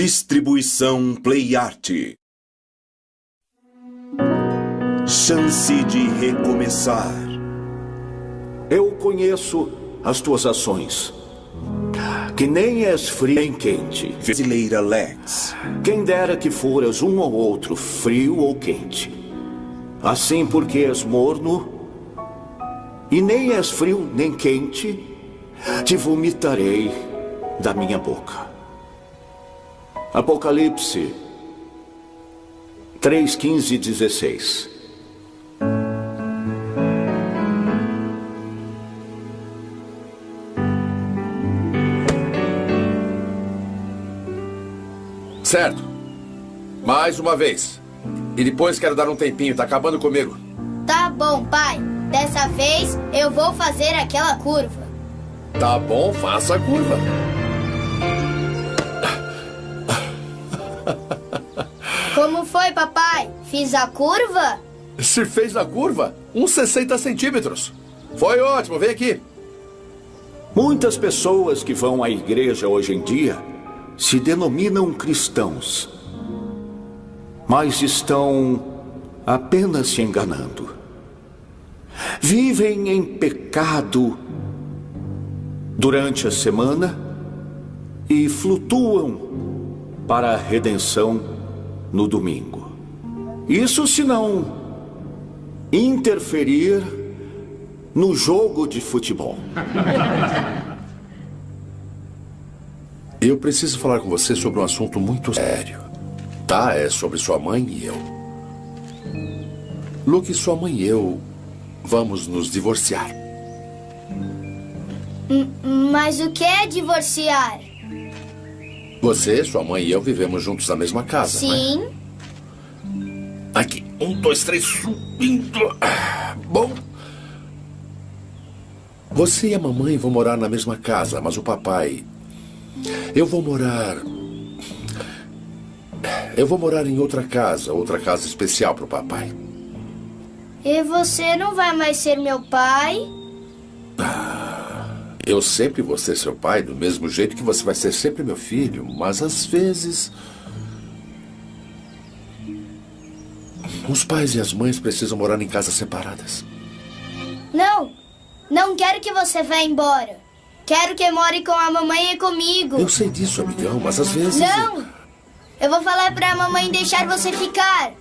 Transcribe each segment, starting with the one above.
Distribuição Play Art. Chance de recomeçar. Eu conheço as tuas ações. Que nem és frio nem quente. Brasileira Lex. Quem dera que foras um ou outro, frio ou quente. Assim porque és morno, e nem és frio nem quente, te vomitarei da minha boca. Apocalipse 3, 15 e 16. Certo. Mais uma vez. E depois quero dar um tempinho, tá acabando comigo. Tá bom, pai. Dessa vez eu vou fazer aquela curva. Tá bom, faça a curva. Foi, papai? Fiz a curva? Se fez a curva, uns 60 centímetros. Foi ótimo, vem aqui. Muitas pessoas que vão à igreja hoje em dia se denominam cristãos, mas estão apenas se enganando. Vivem em pecado durante a semana e flutuam para a redenção no domingo. Isso se não interferir no jogo de futebol. Eu preciso falar com você sobre um assunto muito sério. Tá? É sobre sua mãe e eu. Luke, sua mãe e eu vamos nos divorciar. M- Mas o que é divorciar? Você, sua mãe e eu vivemos juntos na mesma casa, é? Sim. Aqui. Um, dois, três, subindo. Ah, Bom. Você e a mamãe vão morar na mesma casa, mas o papai. Eu vou morar. Eu vou morar em outra casa, outra casa especial para o papai. E você não vai mais ser meu pai? Eu sempre vou ser seu pai, do mesmo jeito que você vai ser sempre meu filho, mas às vezes. Os pais e as mães precisam morar em casas separadas. Não. Não quero que você vá embora. Quero que more com a mamãe e comigo. Eu sei disso, amigão, mas às vezes. Não. Eu vou falar pra mamãe deixar você ficar.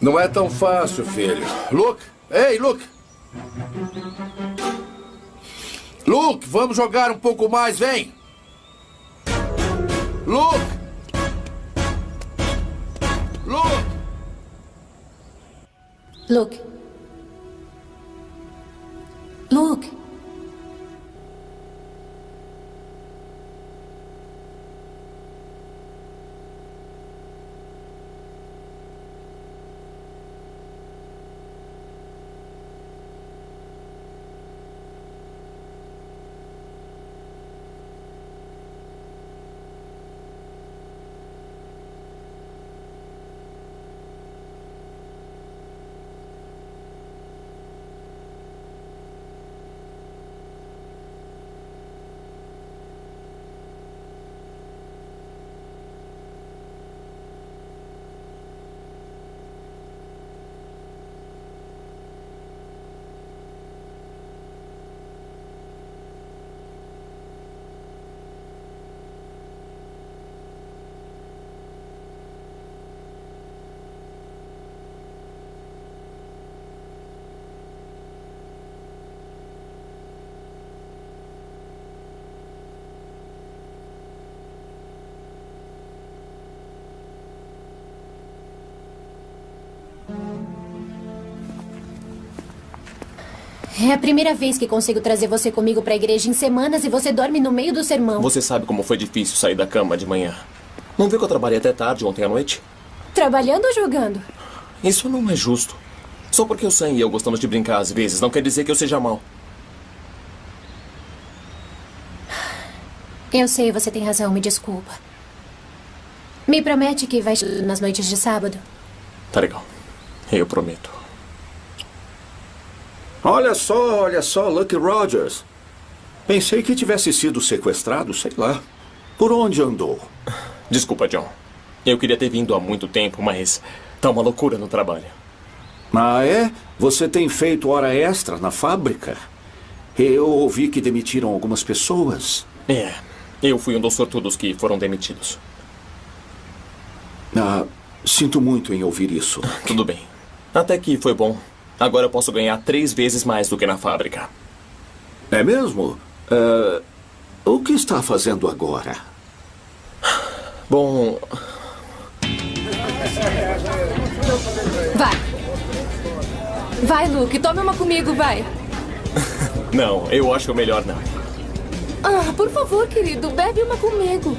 Não é tão fácil, filho. Luke! Ei, Luke! Luke, vamos jogar um pouco mais, vem! Luke! Luke! Luke. Luke. É a primeira vez que consigo trazer você comigo pra igreja em semanas e você dorme no meio do sermão. Você sabe como foi difícil sair da cama de manhã. Não viu que eu trabalhei até tarde ontem à noite? Trabalhando ou jogando? Isso não é justo. Só porque o Sam e eu gostamos de brincar às vezes, não quer dizer que eu seja mal. Eu sei, você tem razão, me desculpa. Me promete que vai nas noites de sábado. Tá legal. Eu prometo. Olha só, olha só, Lucky Rogers. Pensei que tivesse sido sequestrado, sei lá. Por onde andou? Desculpa, John. Eu queria ter vindo há muito tempo, mas tá uma loucura no trabalho. Ah, é? Você tem feito hora extra na fábrica? Eu ouvi que demitiram algumas pessoas. É, eu fui um dos sortudos que foram demitidos. Ah, sinto muito em ouvir isso. Tudo bem. Até que foi bom. Agora eu posso ganhar três vezes mais do que na fábrica. É mesmo? Ah, o que está fazendo agora? Bom, Vai. Vai, Luke, tome uma comigo, vai. não, eu acho melhor não. Ah, por favor, querido, bebe uma comigo.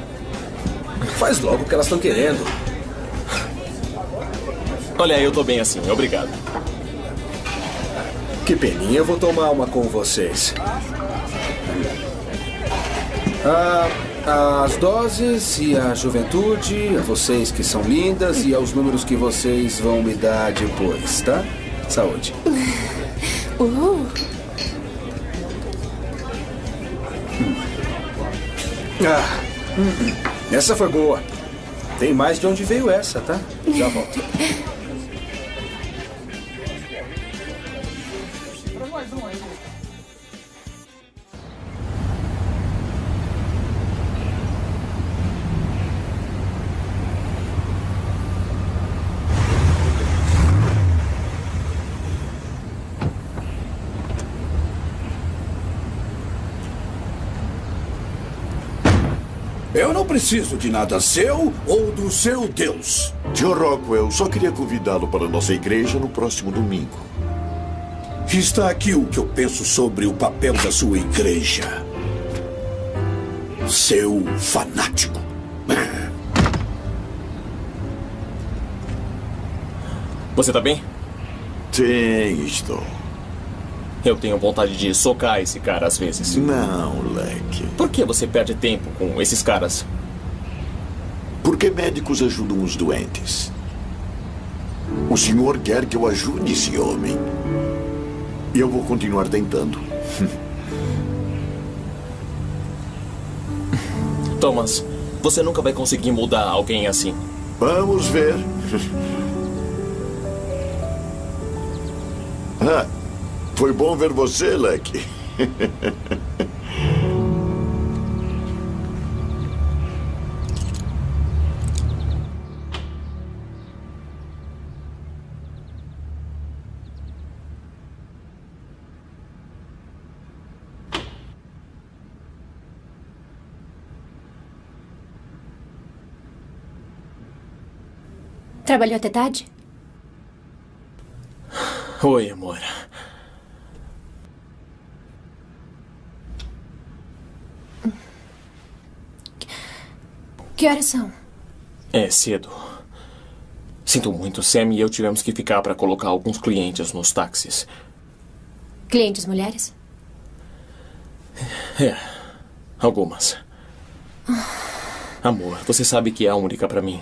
Faz logo o que elas estão querendo. Olha, eu tô bem assim, obrigado. Que peninha, eu vou tomar uma com vocês. Ah, as doses e a juventude, a vocês que são lindas e aos números que vocês vão me dar depois, tá? Saúde. Uh, Ah, hum, hum. essa foi boa. Tem mais de onde veio essa, tá? Já volto. preciso de nada seu ou do seu Deus. Tio Rockwell, só queria convidá-lo para a nossa igreja no próximo domingo. Está aqui o que eu penso sobre o papel da sua igreja. Seu fanático. Você tá bem? Sim, estou. Eu tenho vontade de socar esse cara às vezes. Não, Leque. Por que você perde tempo com esses caras? Porque médicos ajudam os doentes. O senhor quer que eu ajude esse homem. E eu vou continuar tentando. Thomas, você nunca vai conseguir mudar alguém assim. Vamos ver. ah, foi bom ver você, Leque. Trabalhou até tarde? Oi, amor. Que horas são? É cedo. Sinto muito, Sam e eu tivemos que ficar para colocar alguns clientes nos táxis. Clientes mulheres? É, algumas. Amor, você sabe que é a única para mim.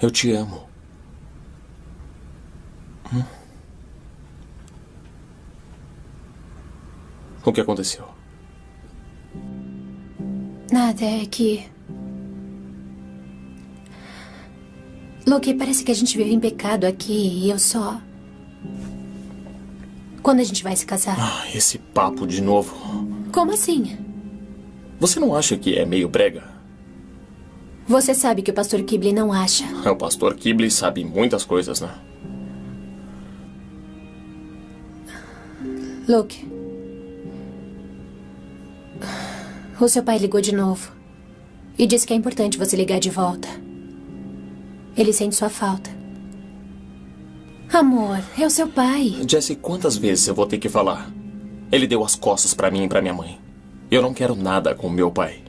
Eu te amo. Hum? O que aconteceu? Nada, é que. Luke, parece que a gente vive em pecado aqui e eu só. Quando a gente vai se casar? Ah, esse papo de novo. Como assim? Você não acha que é meio brega? Você sabe que o pastor Kibley não acha. O pastor Kibley sabe muitas coisas, né? Luke. O seu pai ligou de novo. E disse que é importante você ligar de volta. Ele sente sua falta. Amor, é o seu pai. Jesse, quantas vezes eu vou ter que falar? Ele deu as costas para mim e para minha mãe. Eu não quero nada com meu pai.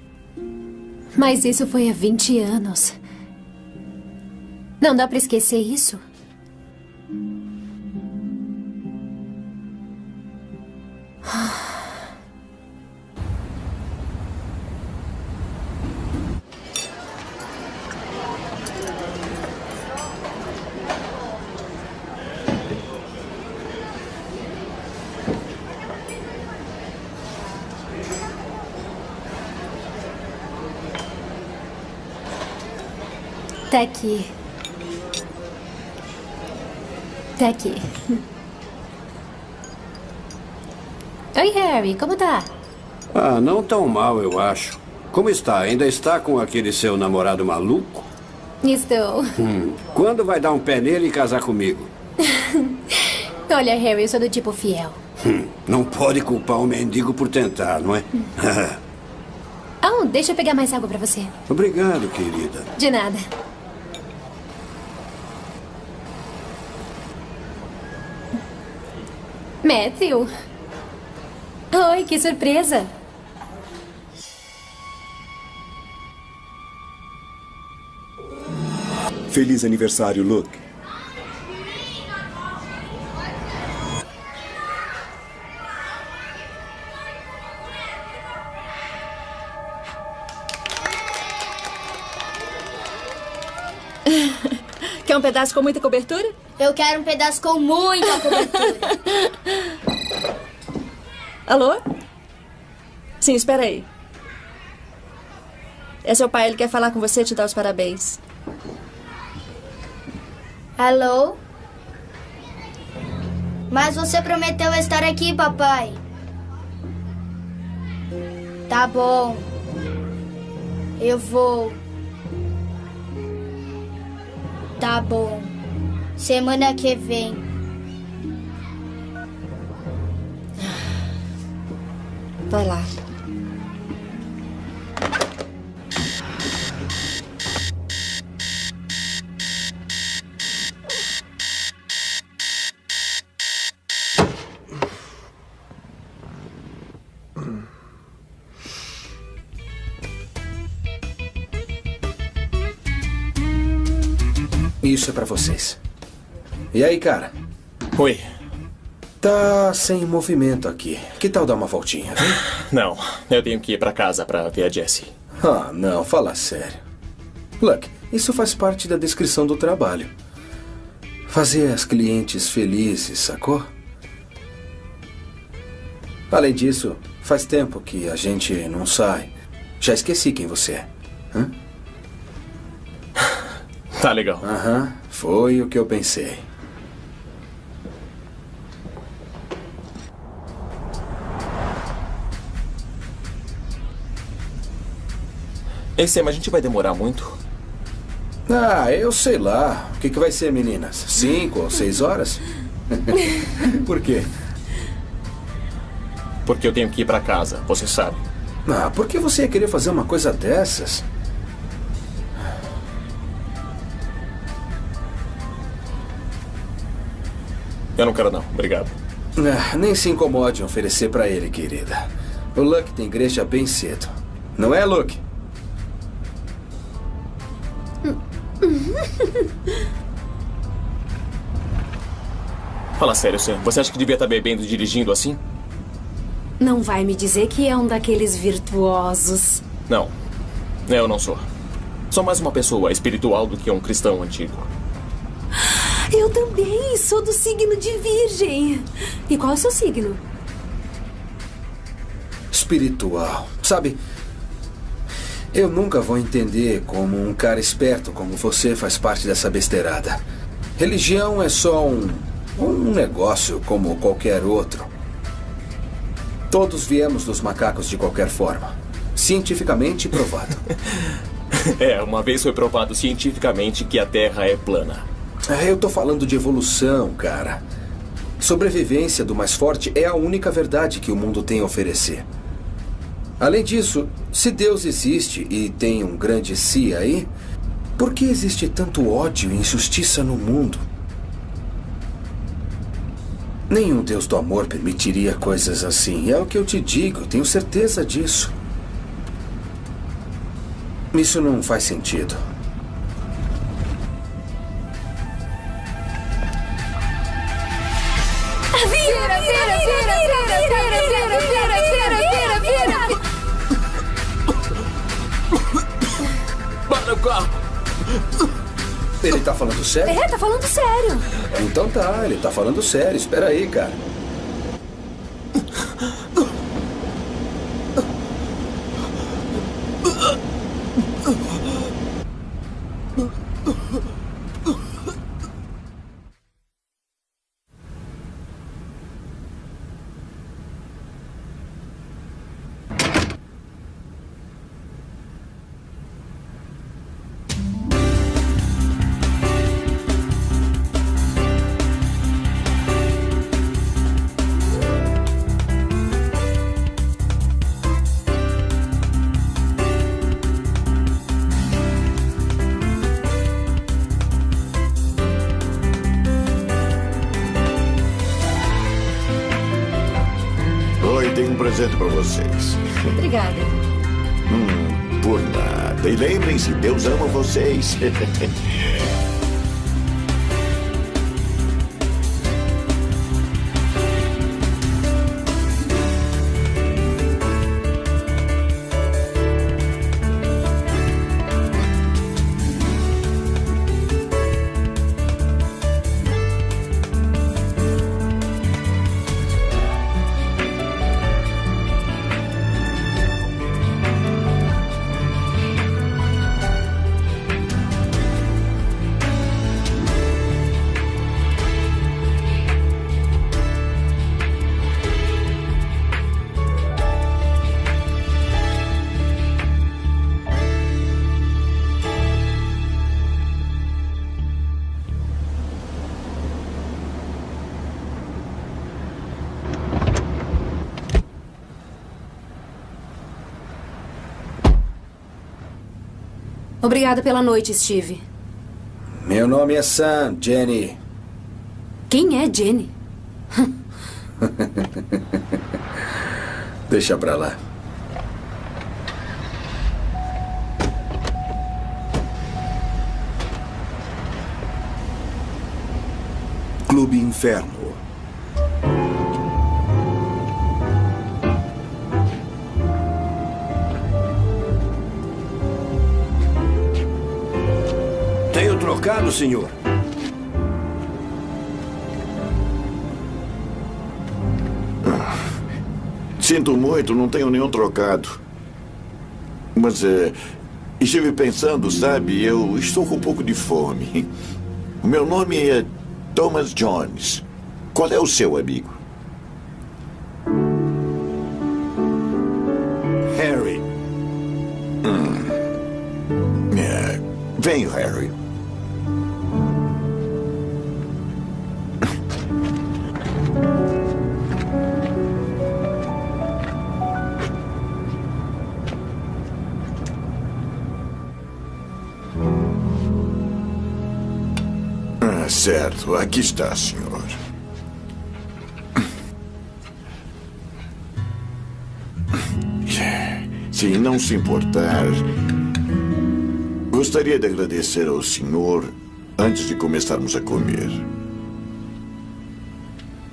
Mas isso foi há 20 anos. Não dá para esquecer isso? Ah. Tá aqui. Tá aqui. Oi, Harry, como tá? Ah, não tão mal, eu acho. Como está? Ainda está com aquele seu namorado maluco? Estou. Hum. Quando vai dar um pé nele e casar comigo? Olha, Harry, eu sou do tipo fiel. Hum. Não pode culpar o mendigo por tentar, não é? oh, deixa eu pegar mais água pra você. Obrigado, querida. De nada. Matthew. Oi, que surpresa. Feliz aniversário, Luke. Quer um pedaço com muita cobertura? Eu quero um pedaço com muita cobertura. Alô? Sim, espera aí. É seu pai, ele quer falar com você e te dar os parabéns. Alô? Mas você prometeu estar aqui, papai. Tá bom. Eu vou. Tá bom. Semana que vem. Vai lá. Isso é pra vocês. E aí, cara? Oi. Tá sem movimento aqui. Que tal dar uma voltinha? Viu? Não, eu tenho que ir pra casa pra ver a Jessie. Ah, não, fala sério. Luck, isso faz parte da descrição do trabalho. Fazer as clientes felizes, sacou? Além disso, faz tempo que a gente não sai. Já esqueci quem você é. Hã? Tá legal. Aham, foi o que eu pensei. Ei, Sam, a gente vai demorar muito? Ah, eu sei lá. O que, que vai ser, meninas? Cinco ou seis horas? Por quê? Porque eu tenho que ir pra casa, você sabe. Ah, por que você ia querer fazer uma coisa dessas? Eu não quero não, obrigado. Ah, nem se incomode em oferecer pra ele, querida. O Luck tem igreja bem cedo. Não é, Luke? Fala sério, Sam. Você acha que devia estar bebendo e dirigindo assim? Não vai me dizer que é um daqueles virtuosos. Não. Eu não sou. Sou mais uma pessoa espiritual do que um cristão antigo. Eu também sou do signo de Virgem. E qual é o seu signo? Espiritual. Sabe, eu nunca vou entender como um cara esperto como você faz parte dessa besteirada. Religião é só um, um negócio como qualquer outro. Todos viemos dos macacos de qualquer forma. Cientificamente provado. é, uma vez foi provado cientificamente que a Terra é plana. Eu tô falando de evolução, cara. Sobrevivência do mais forte é a única verdade que o mundo tem a oferecer. Além disso, se Deus existe e tem um grande si aí, por que existe tanto ódio e injustiça no mundo? Nenhum Deus do amor permitiria coisas assim. É o que eu te digo, tenho certeza disso. Isso não faz sentido. Carro! Ele tá falando sério? É, tá falando sério. Então tá, ele tá falando sério. Espera aí, cara. Presente para vocês. Obrigada. Hum, por nada. E lembrem-se, Deus ama vocês. Obrigada pela noite, Steve. Meu nome é Sam, Jenny. Quem é Jenny? Deixa pra lá. Clube Inferno. Trocado, senhor. Sinto muito, não tenho nenhum trocado. Mas é, estive pensando, sabe, eu estou com um pouco de fome. O meu nome é Thomas Jones. Qual é o seu amigo? Harry. Hum. É, venho, Harry. Certo. Aqui está, senhor. Se não se importar, gostaria de agradecer ao senhor antes de começarmos a comer.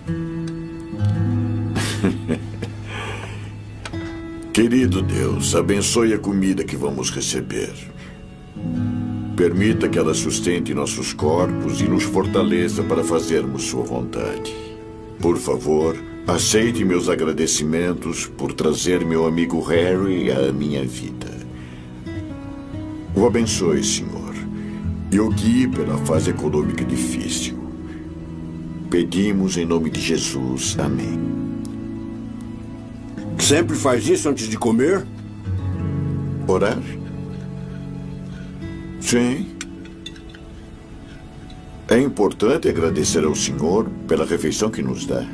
Querido Deus, abençoe a comida que vamos receber. Permita que ela sustente nossos corpos e nos fortaleça para fazermos Sua vontade. Por favor, aceite meus agradecimentos por trazer meu amigo Harry à minha vida. O abençoe, Senhor, e o guie pela fase econômica difícil. Pedimos em nome de Jesus. Amém. Sempre faz isso antes de comer? Orar? Sim. É importante agradecer ao Senhor pela refeição que nos dá.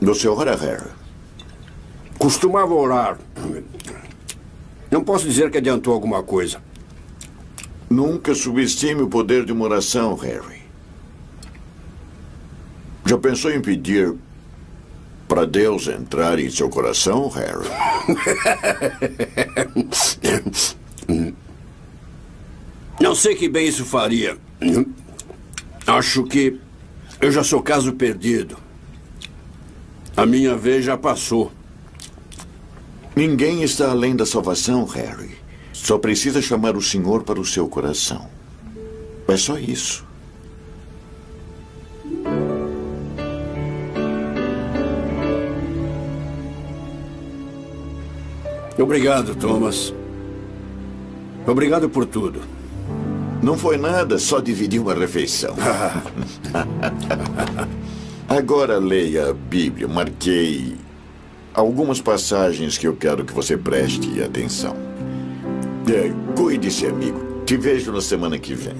Você ora, Harry? Costumava orar. Não posso dizer que adiantou alguma coisa. Nunca subestime o poder de uma oração, Harry. Já pensou em pedir para Deus entrar em seu coração, Harry? Não sei que bem isso faria. Acho que eu já sou caso perdido. A minha vez já passou. Ninguém está além da salvação, Harry. Só precisa chamar o Senhor para o seu coração. É só isso. Obrigado, Thomas. Obrigado por tudo. Não foi nada, só dividir uma refeição. Agora leia a Bíblia. Marquei algumas passagens que eu quero que você preste atenção. É, Cuide-se, amigo. Te vejo na semana que vem.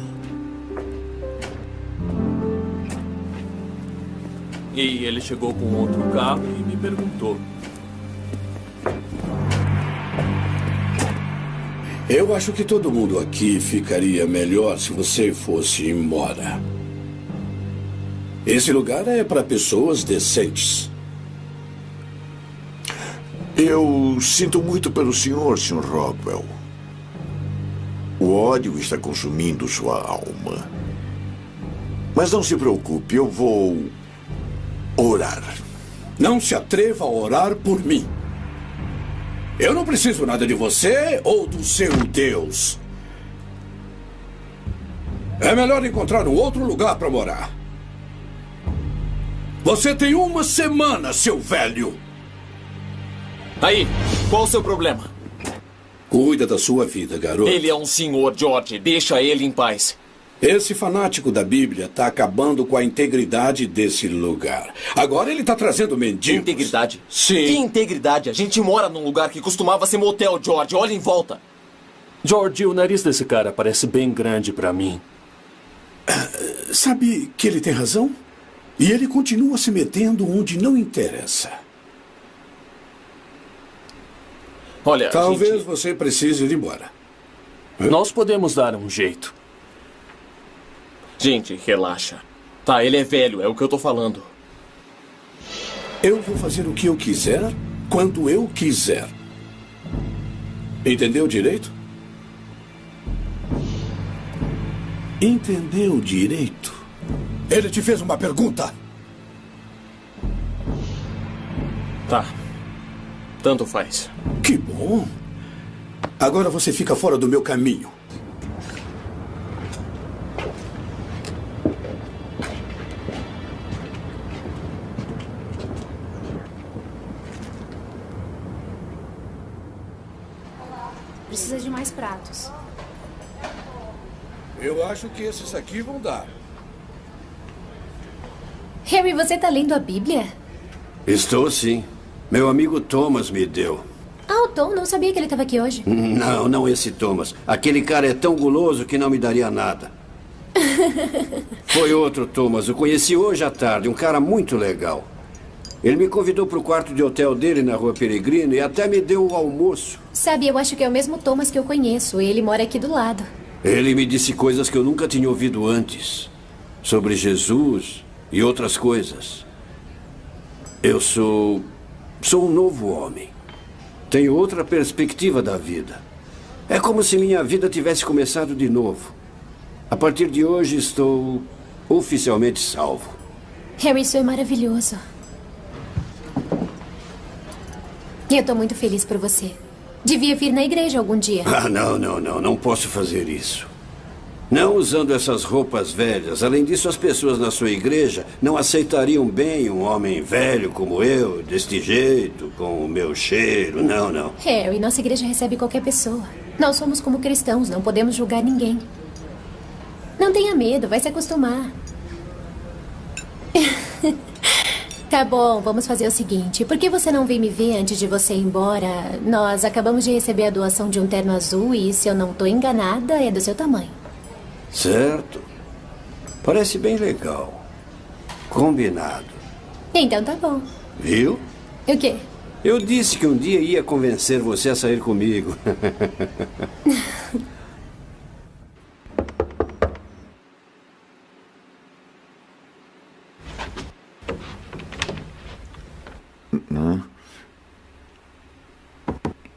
E ele chegou com outro carro e me perguntou: Eu acho que todo mundo aqui ficaria melhor se você fosse embora. Esse lugar é para pessoas decentes. Eu sinto muito pelo senhor, Sr. Rockwell. O ódio está consumindo sua alma. Mas não se preocupe, eu vou orar. Não se atreva a orar por mim. Eu não preciso nada de você ou do seu Deus. É melhor encontrar um outro lugar para morar. Você tem uma semana, seu velho. Aí, qual o seu problema? Cuida da sua vida, garoto. Ele é um senhor, George. Deixa ele em paz. Esse fanático da Bíblia está acabando com a integridade desse lugar. Agora ele está trazendo mendigos. Integridade? Sim. Que integridade? A gente mora num lugar que costumava ser motel, George. Olha em volta. George, o nariz desse cara parece bem grande para mim. Sabe que ele tem razão? E ele continua se metendo onde não interessa. Olha, Talvez gente... você precise ir embora. Nós podemos dar um jeito. Gente, relaxa. Tá, ele é velho, é o que eu tô falando. Eu vou fazer o que eu quiser, quando eu quiser. Entendeu direito? Entendeu direito? Ele te fez uma pergunta. Tá. Tanto faz. Que bom. Agora você fica fora do meu caminho. Pratos. Eu acho que esses aqui vão dar. Harry, você tá lendo a Bíblia? Estou sim. Meu amigo Thomas me deu. Ah, o Tom, não sabia que ele estava aqui hoje. Não, não esse Thomas. Aquele cara é tão guloso que não me daria nada. Foi outro Thomas. O conheci hoje à tarde. Um cara muito legal. Ele me convidou para o quarto de hotel dele na rua Peregrino e até me deu o almoço. Sabe, eu acho que é o mesmo Thomas que eu conheço. Ele mora aqui do lado. Ele me disse coisas que eu nunca tinha ouvido antes. Sobre Jesus e outras coisas. Eu sou. sou um novo homem. Tenho outra perspectiva da vida. É como se minha vida tivesse começado de novo. A partir de hoje estou oficialmente salvo. Harry, isso é maravilhoso. E eu tô muito feliz por você. Devia vir na igreja algum dia. Ah, não, não, não. Não posso fazer isso. Não usando essas roupas velhas. Além disso, as pessoas na sua igreja não aceitariam bem um homem velho como eu, deste jeito, com o meu cheiro. Não, não. Harry, nossa igreja recebe qualquer pessoa. Nós somos como cristãos, não podemos julgar ninguém. Não tenha medo, vai se acostumar. Tá bom, vamos fazer o seguinte. Por que você não vem me ver antes de você ir embora? Nós acabamos de receber a doação de um terno azul e, se eu não tô enganada, é do seu tamanho. Certo. Parece bem legal. Combinado. Então tá bom. Viu? O quê? Eu disse que um dia ia convencer você a sair comigo.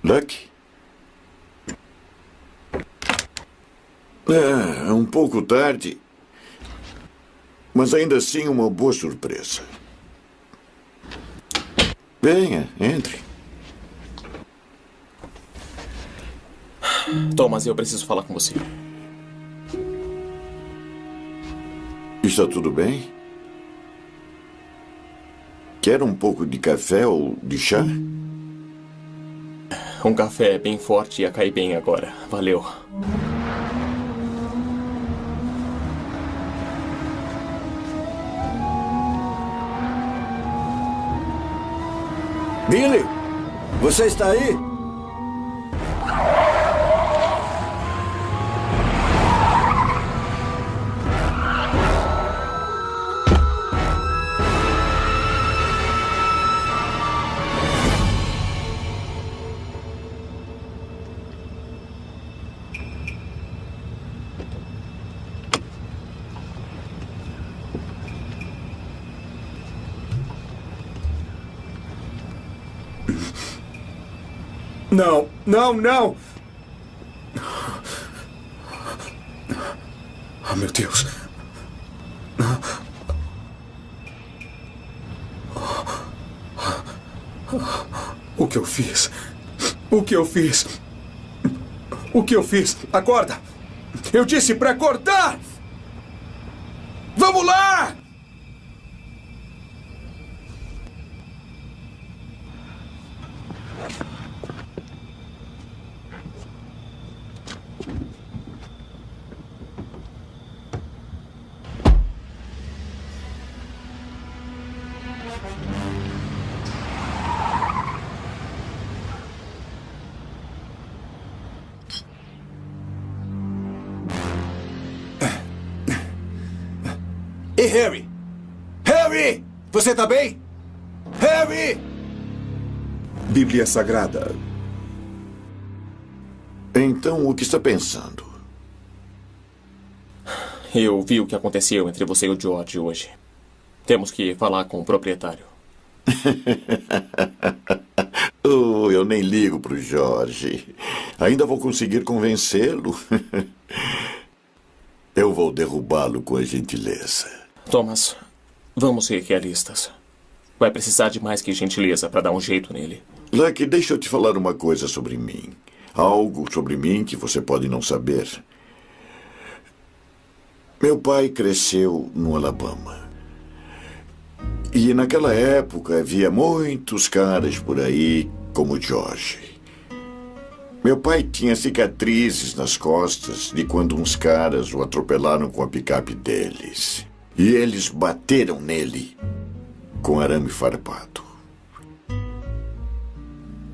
Luck? É, é um pouco tarde. Mas ainda assim uma boa surpresa. Venha, entre. Thomas, eu preciso falar com você. Está tudo bem? Quer um pouco de café ou de chá? Um café bem forte ia cair bem agora. Valeu. Billy, você está aí? Não, não, não! Oh, meu Deus. O que eu fiz? O que eu fiz? O que eu fiz? Acorda! Eu disse para acordar! Vamos lá! E Harry? Harry! Você tá bem? Harry! Bíblia Sagrada. Então, o que está pensando? Eu vi o que aconteceu entre você e o George hoje. Temos que falar com o proprietário. oh, eu nem ligo pro Jorge. Ainda vou conseguir convencê-lo. eu vou derrubá-lo com a gentileza. Thomas, vamos ser realistas. Vai precisar de mais que gentileza para dar um jeito nele. Lucky, deixa eu te falar uma coisa sobre mim. Algo sobre mim que você pode não saber. Meu pai cresceu no Alabama. E naquela época havia muitos caras por aí como George. Meu pai tinha cicatrizes nas costas de quando uns caras o atropelaram com a picape deles. E eles bateram nele com arame farpado.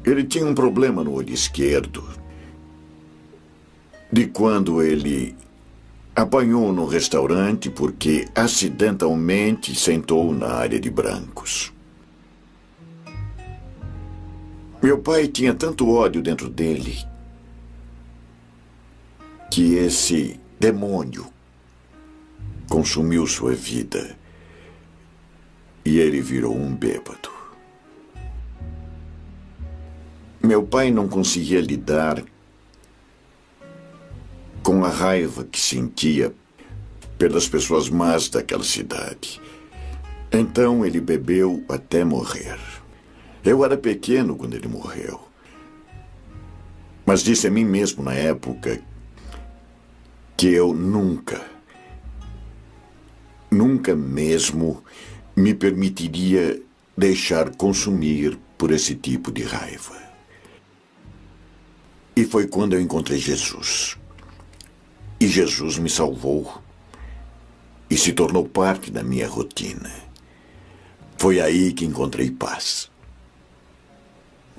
Ele tinha um problema no olho esquerdo. De quando ele apanhou no restaurante porque acidentalmente sentou na área de brancos. Meu pai tinha tanto ódio dentro dele que esse demônio consumiu sua vida e ele virou um bêbado. Meu pai não conseguia lidar com a raiva que sentia pelas pessoas más daquela cidade. Então ele bebeu até morrer. Eu era pequeno quando ele morreu. Mas disse a mim mesmo na época que eu nunca, nunca mesmo me permitiria deixar consumir por esse tipo de raiva. E foi quando eu encontrei Jesus. E Jesus me salvou e se tornou parte da minha rotina. Foi aí que encontrei paz.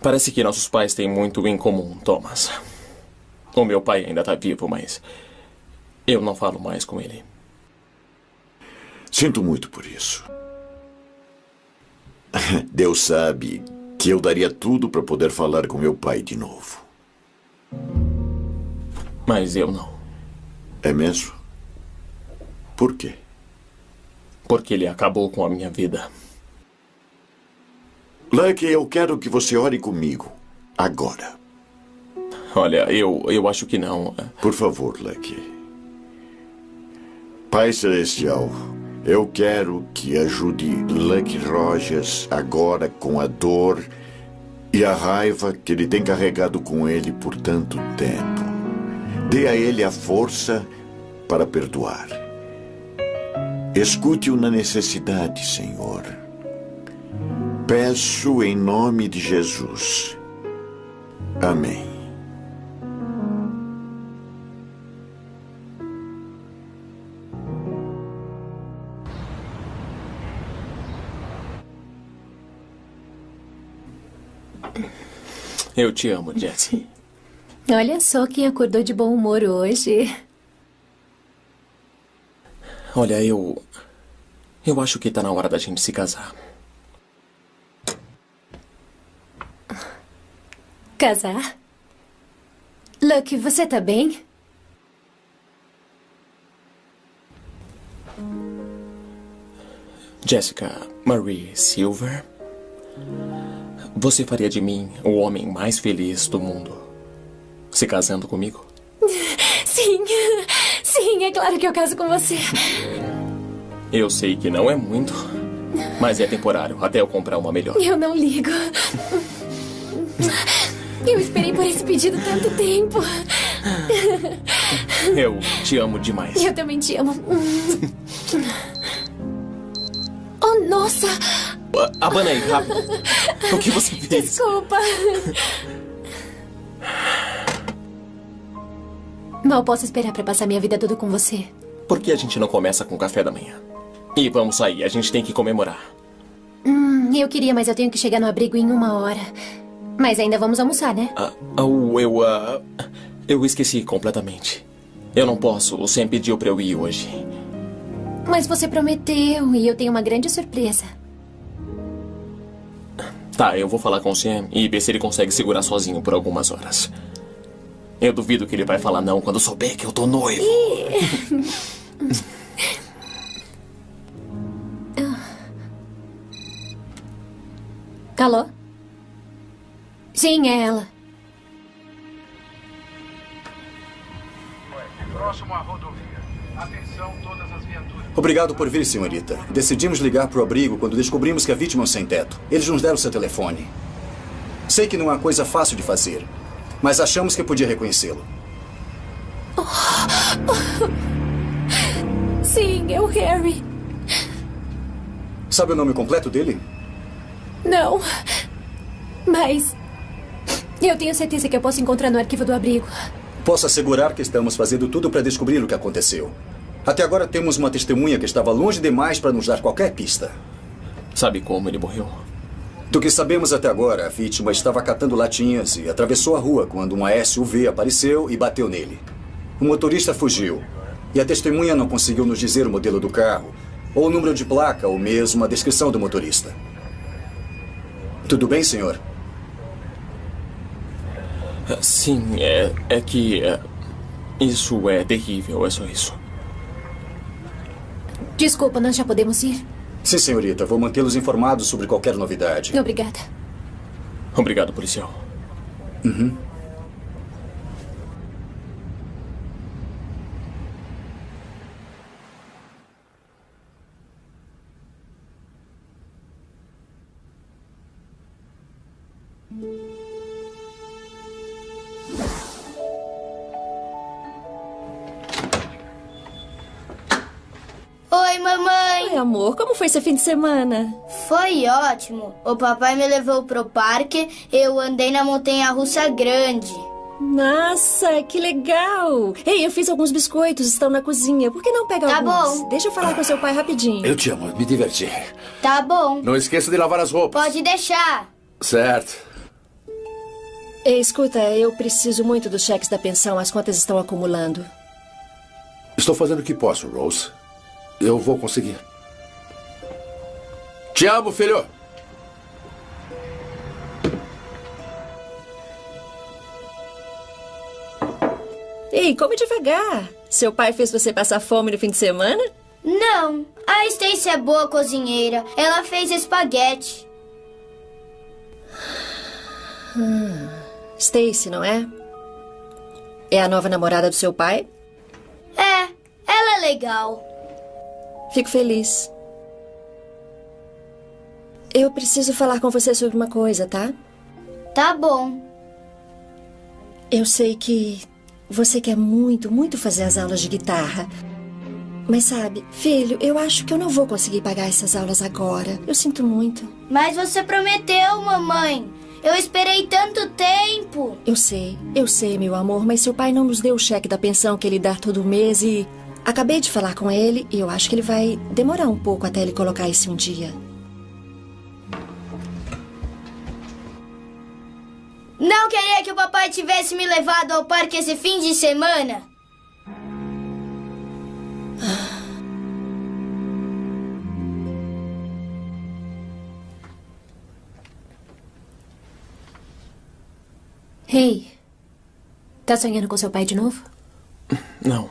Parece que nossos pais têm muito em comum, Thomas. O meu pai ainda está vivo, mas eu não falo mais com ele. Sinto muito por isso. Deus sabe que eu daria tudo para poder falar com meu pai de novo. Mas eu não. É mesmo? Por quê? Porque ele acabou com a minha vida. Lucky, eu quero que você ore comigo. Agora. Olha, eu, eu acho que não. Por favor, Lucky. Pai Celestial, eu quero que ajude Lucky Rogers agora com a dor e a raiva que ele tem carregado com ele por tanto tempo. Dê a ele a força para perdoar. Escute-o na necessidade, Senhor. Peço em nome de Jesus. Amém. Eu te amo, Jessie. Olha só quem acordou de bom humor hoje. Olha, eu. Eu acho que tá na hora da gente se casar. Casar? Lucky, você tá bem? Jessica Marie Silver. Você faria de mim o homem mais feliz do mundo se casando comigo? Sim, sim, é claro que eu caso com você. Eu sei que não é muito, mas é temporário até eu comprar uma melhor. Eu não ligo. Eu esperei por esse pedido tanto tempo. Eu te amo demais. Eu também te amo. Oh, nossa! Abana aí, rápido. O que você fez? Desculpa. Mal posso esperar pra passar minha vida toda com você. Por que a gente não começa com o café da manhã? E vamos sair, a gente tem que comemorar. Hum, eu queria, mas eu tenho que chegar no abrigo em uma hora. Mas ainda vamos almoçar, né? Ah, oh, eu, ah, eu esqueci completamente. Eu não posso, o Sam pediu pra eu ir hoje. Mas você prometeu e eu tenho uma grande surpresa. Tá, eu vou falar com o Sam e ver se ele consegue segurar sozinho por algumas horas. Eu duvido que ele vai falar não quando souber que eu tô noivo. Alô? Sim, é ela. Próximo à rodovia. Atenção, viaturas. Obrigado por vir, senhorita. Decidimos ligar para o abrigo quando descobrimos que a vítima é um sem teto. Eles nos deram seu telefone. Sei que não é uma coisa fácil de fazer, mas achamos que podia reconhecê-lo. Sim, é o Harry. Sabe o nome completo dele? Não. Mas. Eu tenho certeza que eu posso encontrar no arquivo do abrigo. Posso assegurar que estamos fazendo tudo para descobrir o que aconteceu. Até agora temos uma testemunha que estava longe demais para nos dar qualquer pista. Sabe como ele morreu? Do que sabemos até agora, a vítima estava catando latinhas e atravessou a rua quando uma SUV apareceu e bateu nele. O motorista fugiu. E a testemunha não conseguiu nos dizer o modelo do carro, ou o número de placa, ou mesmo a descrição do motorista. Tudo bem, senhor? Sim, é, é que. é, isso é terrível, é só isso. Desculpa, nós já podemos ir? Sim, senhorita. Vou mantê-los informados sobre qualquer novidade. Obrigada. Obrigado, policial. Uhum. Seu fim de semana? Foi ótimo. O papai me levou pro parque, eu andei na montanha russa grande. Nossa, que legal! Ei, eu fiz alguns biscoitos, estão na cozinha. Por que não pega Tá alguns? bom. Deixa eu falar com seu pai rapidinho. Eu te amo, me diverti. Tá bom. Não esqueça de lavar as roupas. Pode deixar. Certo. Ei, escuta, eu preciso muito dos cheques da pensão. As contas estão acumulando. Estou fazendo o que posso, Rose. Eu vou conseguir. Te amo, filho. Ei, come devagar. Seu pai fez você passar fome no fim de semana? Não, a Stacy é boa cozinheira. Ela fez espaguete. Hum, Stacy, não é? É a nova namorada do seu pai? É, ela é legal. Fico feliz. Eu preciso falar com você sobre uma coisa, tá? Tá bom. Eu sei que você quer muito, muito fazer as aulas de guitarra. Mas sabe, filho, eu acho que eu não vou conseguir pagar essas aulas agora. Eu sinto muito. Mas você prometeu, mamãe. Eu esperei tanto tempo. Eu sei, eu sei, meu amor, mas seu pai não nos deu o cheque da pensão que ele dá todo mês e. Acabei de falar com ele e eu acho que ele vai demorar um pouco até ele colocar isso um dia. Não queria que o papai tivesse me levado ao parque esse fim de semana. Ei, tá sonhando com seu pai de novo? Não.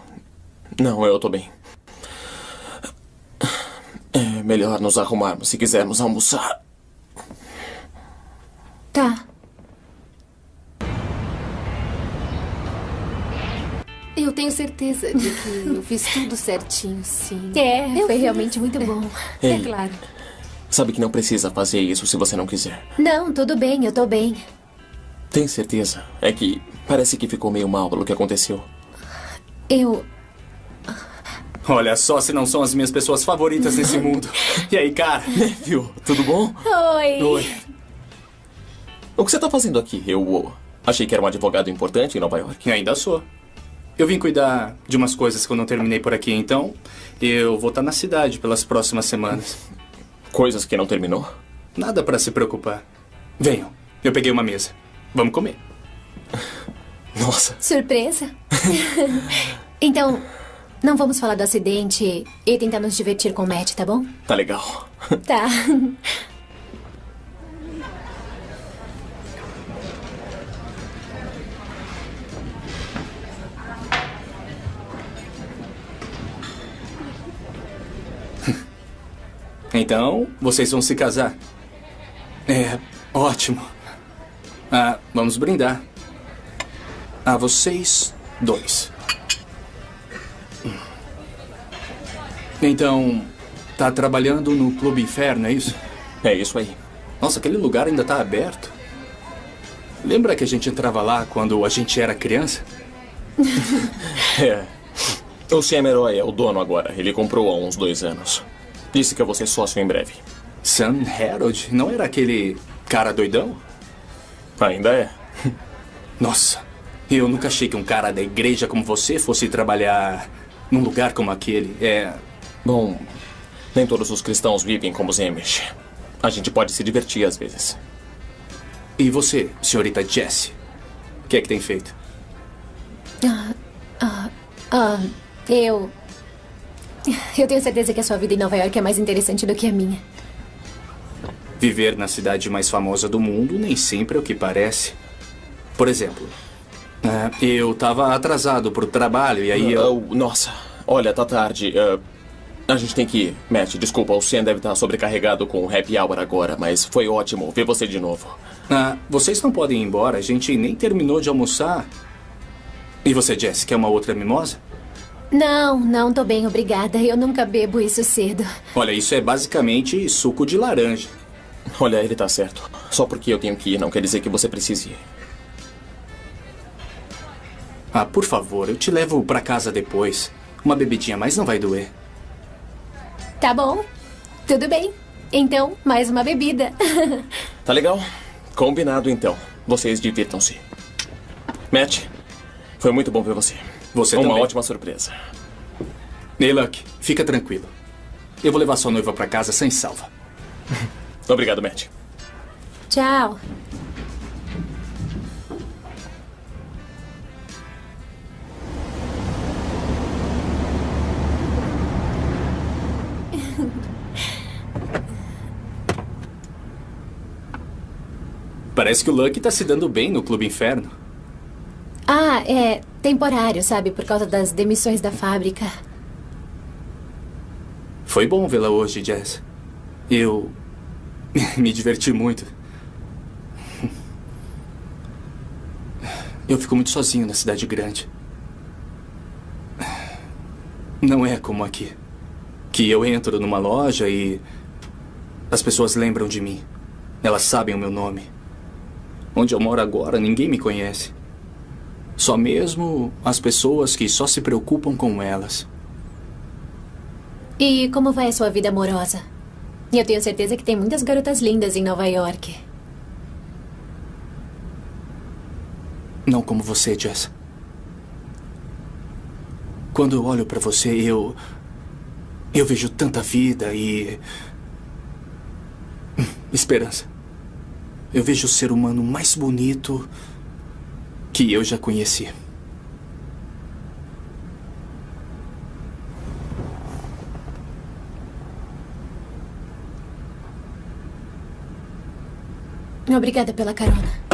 Não, eu tô bem. É melhor nos arrumarmos se quisermos almoçar. Certeza de que eu fiz tudo certinho, sim. É, Eu foi fiz. realmente muito bom. Ei. É claro. Sabe que não precisa fazer isso se você não quiser. Não, tudo bem, eu tô bem. Tem certeza? É que parece que ficou meio mal pelo que aconteceu. Eu. Olha só se não são as minhas pessoas favoritas nesse mundo. E aí, cara? Viu? Tudo bom? Oi. Oi. O que você tá fazendo aqui? Eu achei que era um advogado importante em Nova York. E ainda sou. Eu vim cuidar de umas coisas que eu não terminei por aqui, então eu vou estar na cidade pelas próximas semanas. Coisas que não terminou? Nada pra se preocupar. Venham, eu peguei uma mesa. Vamos comer. Nossa. Surpresa? então, não vamos falar do acidente e tentar nos divertir com o Matt, tá bom? Tá legal. Tá. Então, vocês vão se casar. É, ótimo. Ah, vamos brindar. A vocês dois. Então, tá trabalhando no Clube Inferno, é isso? É isso aí. Nossa, aquele lugar ainda tá aberto. Lembra que a gente entrava lá quando a gente era criança? É. O Sam Herói é o dono agora. Ele comprou há uns dois anos. Disse que eu vou ser sócio em breve. Sam Harold? Não era aquele cara doidão? Ainda é. Nossa, eu nunca achei que um cara da igreja como você fosse trabalhar num lugar como aquele. É. Bom, nem todos os cristãos vivem como os Amish. A gente pode se divertir às vezes. E você, senhorita Jessie? O que é que tem feito? Ah, ah, ah, eu. Eu tenho certeza que a sua vida em Nova York é mais interessante do que a minha. Viver na cidade mais famosa do mundo nem sempre é o que parece. Por exemplo, é, eu tava atrasado pro trabalho e aí eu. Oh, nossa, olha, tá tarde. Ah, a gente tem que ir. Matt, desculpa, o Sam deve estar sobrecarregado com o happy hour agora, mas foi ótimo ver você de novo. Ah, vocês não podem ir embora, a gente nem terminou de almoçar. E você, Jess, quer uma outra mimosa? Não, não, tô bem, obrigada. Eu nunca bebo isso cedo. Olha, isso é basicamente suco de laranja. Olha, ele tá certo. Só porque eu tenho que ir não quer dizer que você precise ir. Ah, por favor, eu te levo pra casa depois. Uma bebidinha mais não vai doer. Tá bom, tudo bem. Então, mais uma bebida. Tá legal? Combinado então. Vocês divirtam-se. Matt, foi muito bom ver você. Você Uma também. ótima surpresa. Ei, Luck, fica tranquilo. Eu vou levar sua noiva pra casa sem salva. Obrigado, Matt. Tchau. Parece que o Luck tá se dando bem no Clube Inferno. Ah, é temporário, sabe? Por causa das demissões da fábrica. Foi bom vê-la hoje, Jess. Eu me diverti muito. Eu fico muito sozinho na cidade grande. Não é como aqui. Que eu entro numa loja e as pessoas lembram de mim. Elas sabem o meu nome. Onde eu moro agora, ninguém me conhece. Só mesmo as pessoas que só se preocupam com elas. E como vai a sua vida amorosa? Eu tenho certeza que tem muitas garotas lindas em Nova York. Não como você, Jess. Quando eu olho pra você, eu. Eu vejo tanta vida e. Esperança. Eu vejo o ser humano mais bonito que eu já conheci. Obrigada pela carona.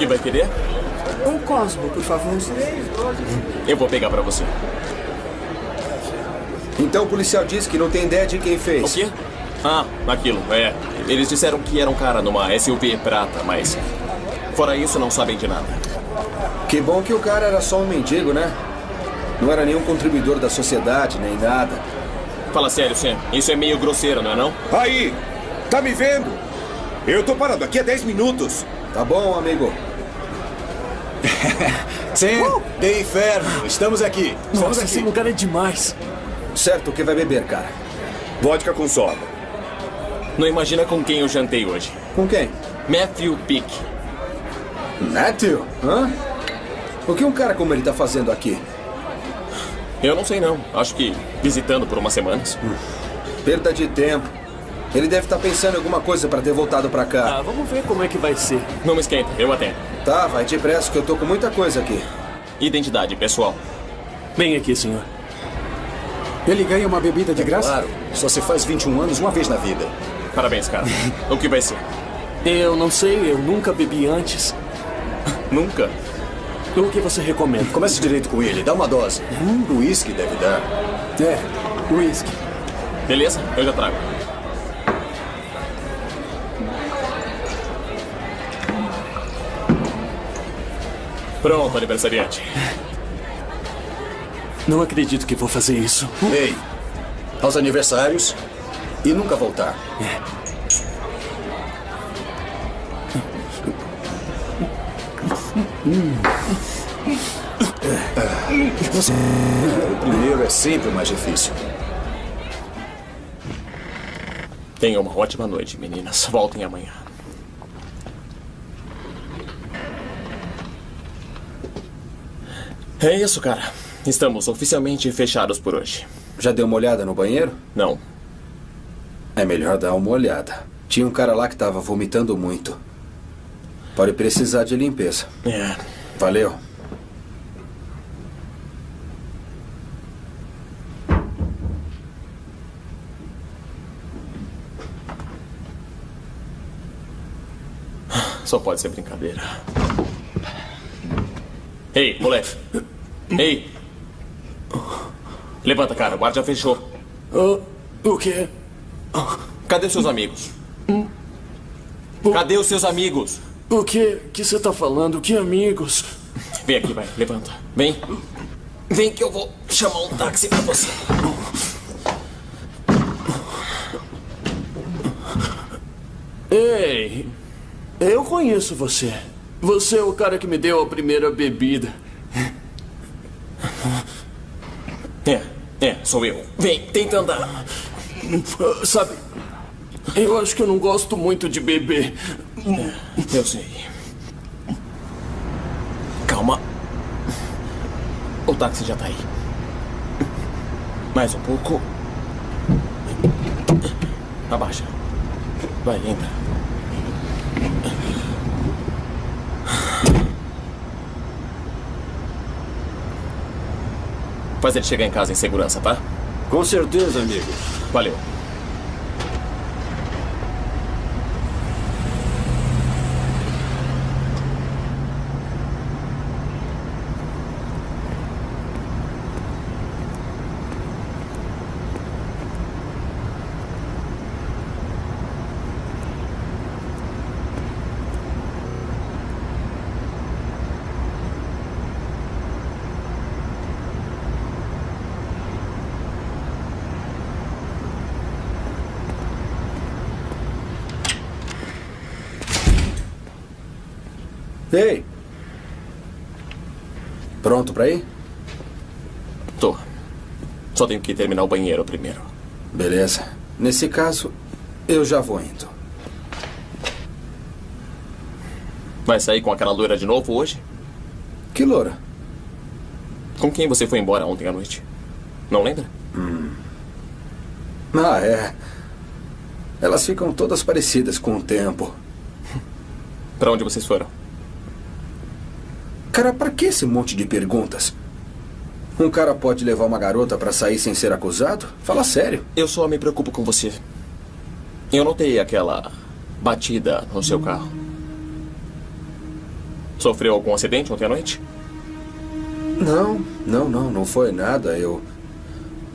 Que vai querer? Um Cosmo, por favor. Eu vou pegar pra você. Então o policial disse que não tem ideia de quem fez. O quê? Ah, aquilo, é. Eles disseram que era um cara numa SUV prata, mas. Fora isso, não sabem de nada. Que bom que o cara era só um mendigo, né? Não era nenhum contribuidor da sociedade, nem nada. Fala sério, Sam. Isso é meio grosseiro, não é não? Aí! Tá me vendo? Eu tô parado aqui há 10 minutos. Tá bom, amigo. Sim, de inferno. Estamos aqui. Estamos Nossa, aqui. esse lugar é demais. Certo, o que vai beber, cara? Vodka com soda. Não imagina com quem eu jantei hoje. Com quem? Matthew Pick. Matthew? Hã? O que um cara como ele tá fazendo aqui? Eu não sei não. Acho que visitando por umas semanas. Perda de tempo. Ele deve estar pensando em alguma coisa pra ter voltado pra cá. Ah, vamos ver como é que vai ser. Não me esquenta, eu atendo. Tá, vai depressa que eu tô com muita coisa aqui. Identidade, pessoal. Vem aqui, senhor. Ele ganha uma bebida de graça? Claro, só se faz 21 anos uma vez na vida. Parabéns, cara. o que vai ser? Eu não sei, eu nunca bebi antes. Nunca? O que você recomenda? Comece direito com ele, dá uma dose. O uísque deve dar. É, uísque. Beleza? Eu já trago. Pronto, aniversariante. Não acredito que vou fazer isso. Ei, aos aniversários e nunca voltar. Você- O primeiro é sempre o mais difícil. Tenham uma ótima noite, meninas. Voltem amanhã. É isso, cara. Estamos oficialmente fechados por hoje. Já deu uma olhada no banheiro? Não. É melhor dar uma olhada. Tinha um cara lá que tava vomitando muito. Pode precisar de limpeza. É. Valeu. Só pode ser brincadeira. Ei, moleque. Ei. Levanta, cara. O guarda já fechou. o quê? Cadê seus amigos? Cadê os seus amigos? O que que você tá falando? Que amigos? Vem aqui, vai. Levanta. Vem. Vem que eu vou chamar um táxi pra você. Ei, eu conheço você. Você é o cara que me deu a primeira bebida. É, é, sou eu. Vem, tenta andar. Sabe, eu acho que eu não gosto muito de beber. Eu sei. Calma. O táxi já tá aí. Mais um pouco. Abaixa. Vai, entra. Faz ele chegar em casa em segurança, tá? Com certeza, amigo. Valeu. Ei! Pronto pra ir? Tô. Só tenho que terminar o banheiro primeiro. Beleza. Nesse caso, eu já vou indo. Vai sair com aquela loira de novo hoje? Que loura? Com quem você foi embora ontem à noite? Não lembra? Hum. Ah, é. Elas ficam todas parecidas com o tempo. Pra onde vocês foram? Cara, pra que esse monte de perguntas? Um cara pode levar uma garota pra sair sem ser acusado? Fala sério. Eu só me preocupo com você. Eu notei aquela batida no seu carro. Sofreu algum acidente ontem à noite? Não, não, não, não foi nada. Eu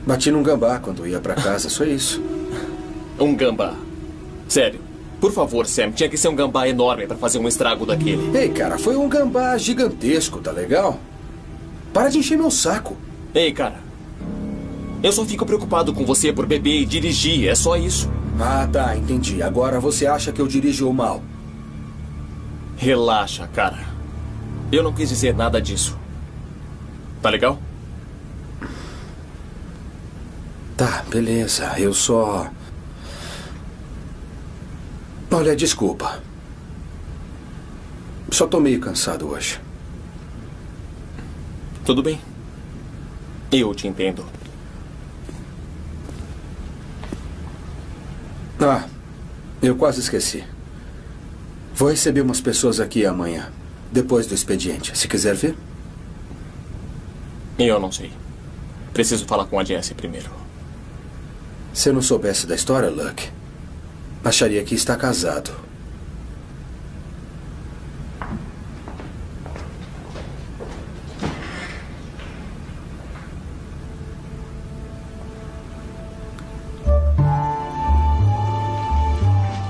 bati num gambá quando ia pra casa, só isso. Um gambá? Sério? Por favor, Sam, tinha que ser um gambá enorme pra fazer um estrago daquele. Ei, cara, foi um gambá gigantesco, tá legal? Para de encher meu saco. Ei, cara. Eu só fico preocupado com você por beber e dirigir, é só isso. Ah, tá, entendi. Agora você acha que eu dirijo mal? Relaxa, cara. Eu não quis dizer nada disso. Tá legal? Tá, beleza. Eu só. Olha, desculpa. Só tô meio cansado hoje. Tudo bem. Eu te entendo. Ah, eu quase esqueci. Vou receber umas pessoas aqui amanhã, depois do expediente. Se quiser ver. Eu não sei. Preciso falar com a Jessie primeiro. Se eu não soubesse da história, Luck, acharia que está casado.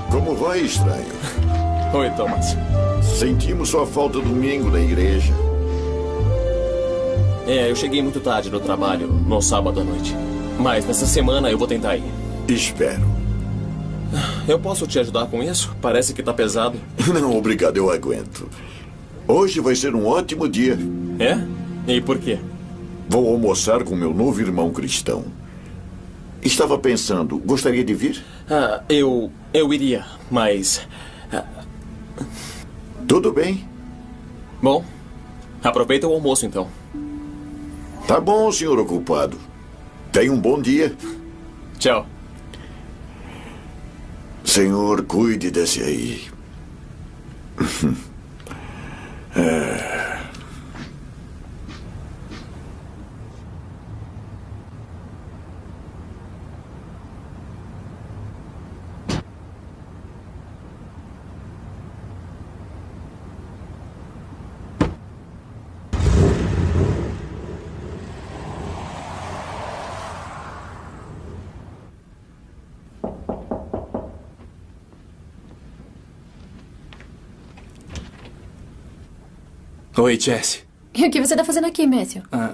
Como vai, estranho? Oi, Thomas. Sentimos sua falta domingo na igreja. É, eu cheguei muito tarde no trabalho, no sábado à noite. Mas nessa semana eu vou tentar ir. Espero. Eu posso te ajudar com isso? Parece que tá pesado. Não, obrigado, eu aguento. Hoje vai ser um ótimo dia. É? E por quê? Vou almoçar com meu novo irmão cristão. Estava pensando, gostaria de vir? Ah, eu. Eu iria, mas. ah, Tudo bem. Bom, aproveita o almoço então. Tá bom, senhor ocupado. Tenha um bom dia. Tchau. Senhor, cuide desse aí. É. Oi, Jesse. E o que você tá fazendo aqui, Matthew? Ah,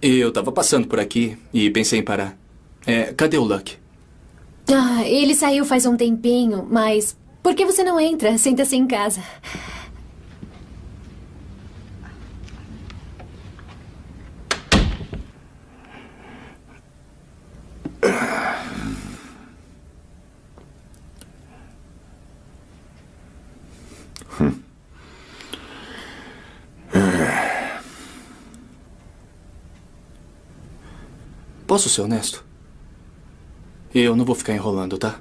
eu tava passando por aqui e pensei em parar. É, cadê o Luck? Ah, ele saiu faz um tempinho, mas por que você não entra? Senta-se em casa. Posso ser honesto? Eu não vou ficar enrolando, tá?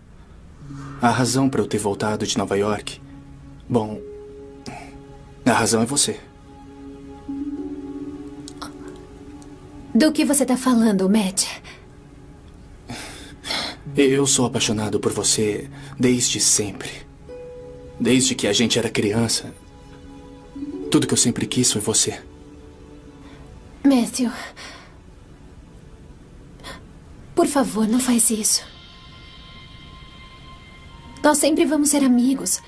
A razão para eu ter voltado de Nova York. Bom. A razão é você. Do que você tá falando, Matt? Eu sou apaixonado por você desde sempre. Desde que a gente era criança. Tudo que eu sempre quis foi você. Matthew. Por favor, não faz isso. Nós sempre vamos ser amigos.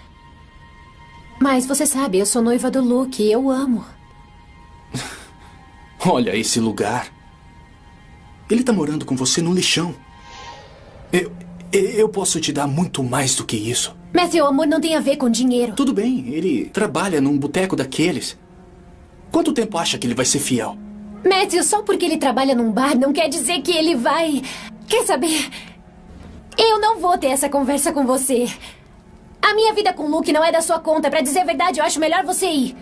Mas você sabe, eu sou noiva do Luke e eu amo. Olha esse lugar. Ele tá morando com você no lixão. Eu, eu posso te dar muito mais do que isso. Matthew, amor não tem a ver com dinheiro. Tudo bem, ele trabalha num boteco daqueles. Quanto tempo acha que ele vai ser fiel? Matthew, só porque ele trabalha num bar não quer dizer que ele vai. Quer saber? Eu não vou ter essa conversa com você. A minha vida com o Luke não é da sua conta. Pra dizer a verdade, eu acho melhor você ir.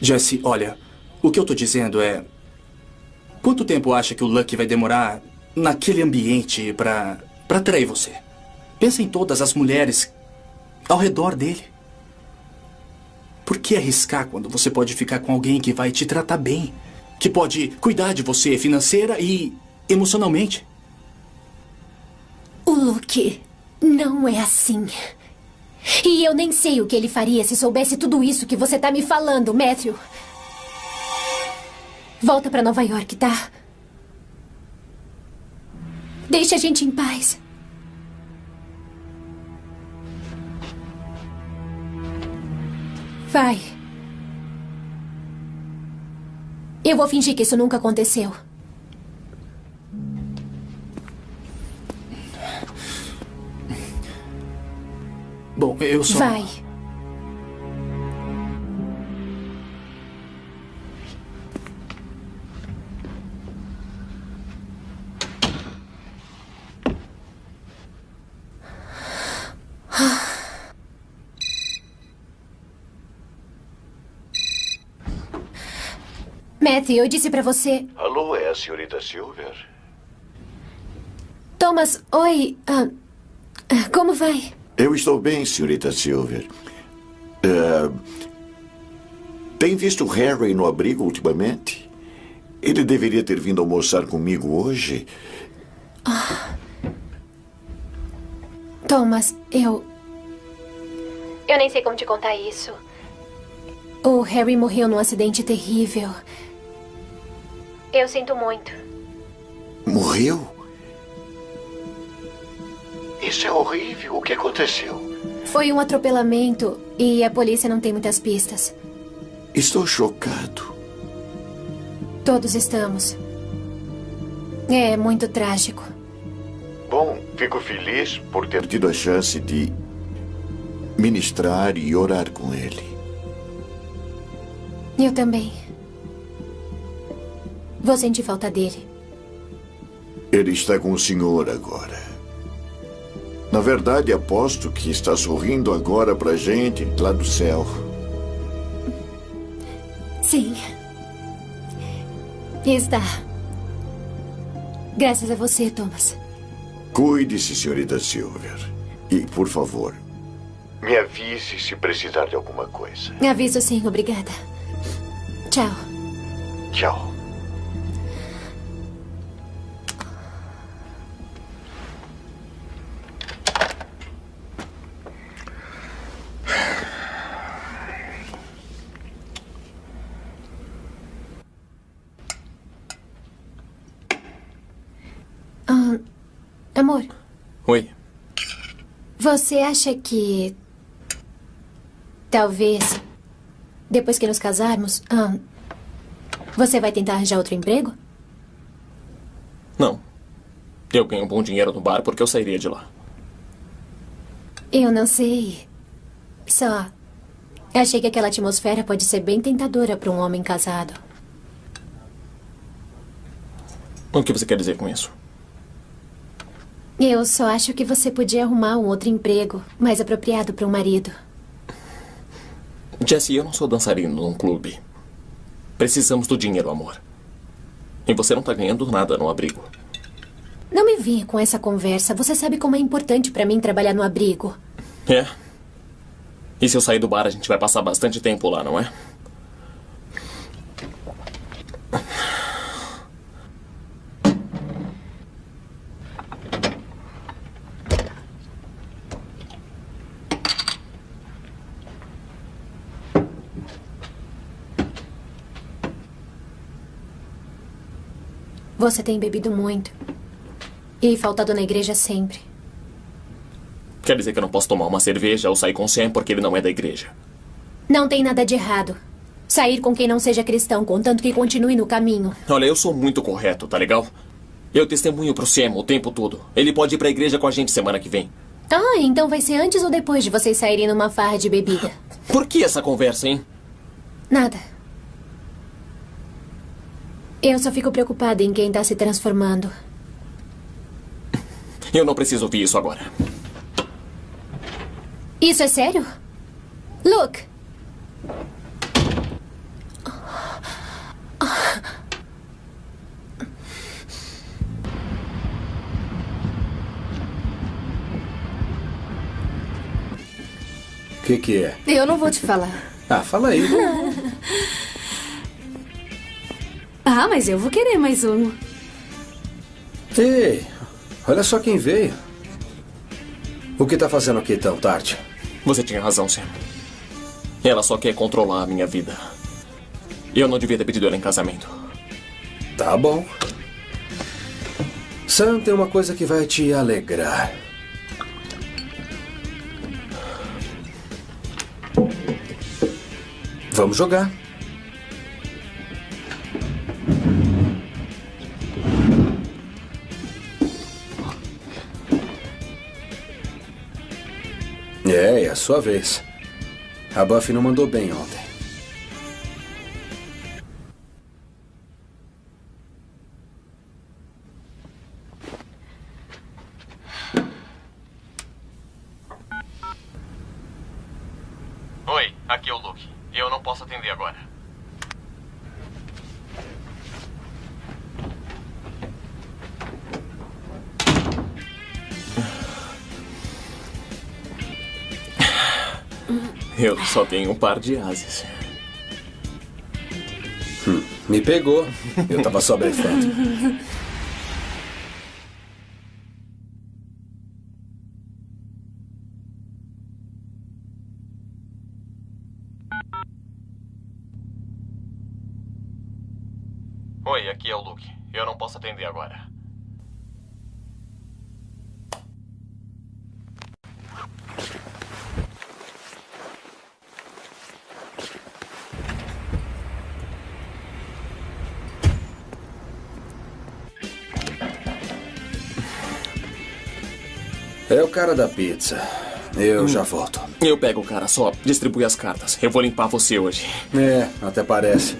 Jesse, olha, o que eu tô dizendo é. Quanto tempo acha que o Lucky vai demorar naquele ambiente pra, pra atrair você? Pensa em todas as mulheres ao redor dele. Por que arriscar quando você pode ficar com alguém que vai te tratar bem? Que pode cuidar de você financeira e emocionalmente? O Luke Não é assim. E eu nem sei o que ele faria se soubesse tudo isso que você tá me falando, Matthew. Volta pra Nova York, tá? Deixa a gente em paz. Vai. Eu vou fingir que isso nunca aconteceu. Bom, eu só. Vai. Matthew, eu disse pra você. Alô, é a senhorita Silver? Thomas, oi. ah, ah, como vai? Eu estou bem, senhorita Silver. É, tem visto Harry no abrigo ultimamente? Ele deveria ter vindo almoçar comigo hoje. Ah. Thomas, eu. Eu nem sei como te contar isso. O Harry morreu num acidente terrível. Eu sinto muito. Morreu? Isso é horrível. O que aconteceu? Foi um atropelamento e a polícia não tem muitas pistas. Estou chocado. Todos estamos. É muito trágico. Bom, fico feliz por ter tido a chance de ministrar e orar com ele. Eu também. Vou sentir falta dele. Ele está com o senhor agora. Na verdade, aposto que está sorrindo agora pra gente lá do céu. Sim. Está. Graças a você, Thomas. Cuide-se, senhorita Silver. E, por favor, me avise se precisar de alguma coisa. Aviso sim, obrigada. Tchau. Tchau. Amor, Oi. você acha que. Talvez. Depois que nos casarmos. ah, você vai tentar arranjar outro emprego? Não. Eu ganho bom dinheiro no bar porque eu sairia de lá. Eu não sei. Só. Achei que aquela atmosfera pode ser bem tentadora para um homem casado. O que você quer dizer com isso? Eu só acho que você podia arrumar um outro emprego mais apropriado para um marido. Jesse, eu não sou dançarino num clube. Precisamos do dinheiro, amor. E você não tá ganhando nada no abrigo. Não me venha com essa conversa. Você sabe como é importante para mim trabalhar no abrigo. É. E se eu sair do bar, a gente vai passar bastante tempo lá, não é? Você tem bebido muito. E faltado na igreja sempre. Quer dizer que eu não posso tomar uma cerveja ou sair com o Sam porque ele não é da igreja. Não tem nada de errado. Sair com quem não seja cristão, contanto que continue no caminho. Olha, eu sou muito correto, tá legal? Eu testemunho pro Sam o tempo todo. Ele pode ir pra igreja com a gente semana que vem. Ah, então vai ser antes ou depois de vocês saírem numa farra de bebida? Por que essa conversa, hein? Nada. Eu só fico preocupada em quem está se transformando. Eu não preciso ouvir isso agora. Isso é sério? Luke! O que, que é? Eu não vou te falar. Ah, fala aí. ah, mas eu vou querer mais um. Ei, olha só quem veio. O que tá fazendo aqui tão tarde? Você tinha razão, Sam. Ela só quer controlar a minha vida. Eu não devia ter pedido ela em casamento. Tá bom. Sam, tem uma coisa que vai te alegrar. Vamos jogar. É, é a sua vez. A Buffy não mandou bem ontem. Só tenho um par de asas. Hum, me pegou. Eu tava só blefando. O cara da pizza. Eu já volto. Eu pego o cara, só distribui as cartas. Eu vou limpar você hoje. É, até parece.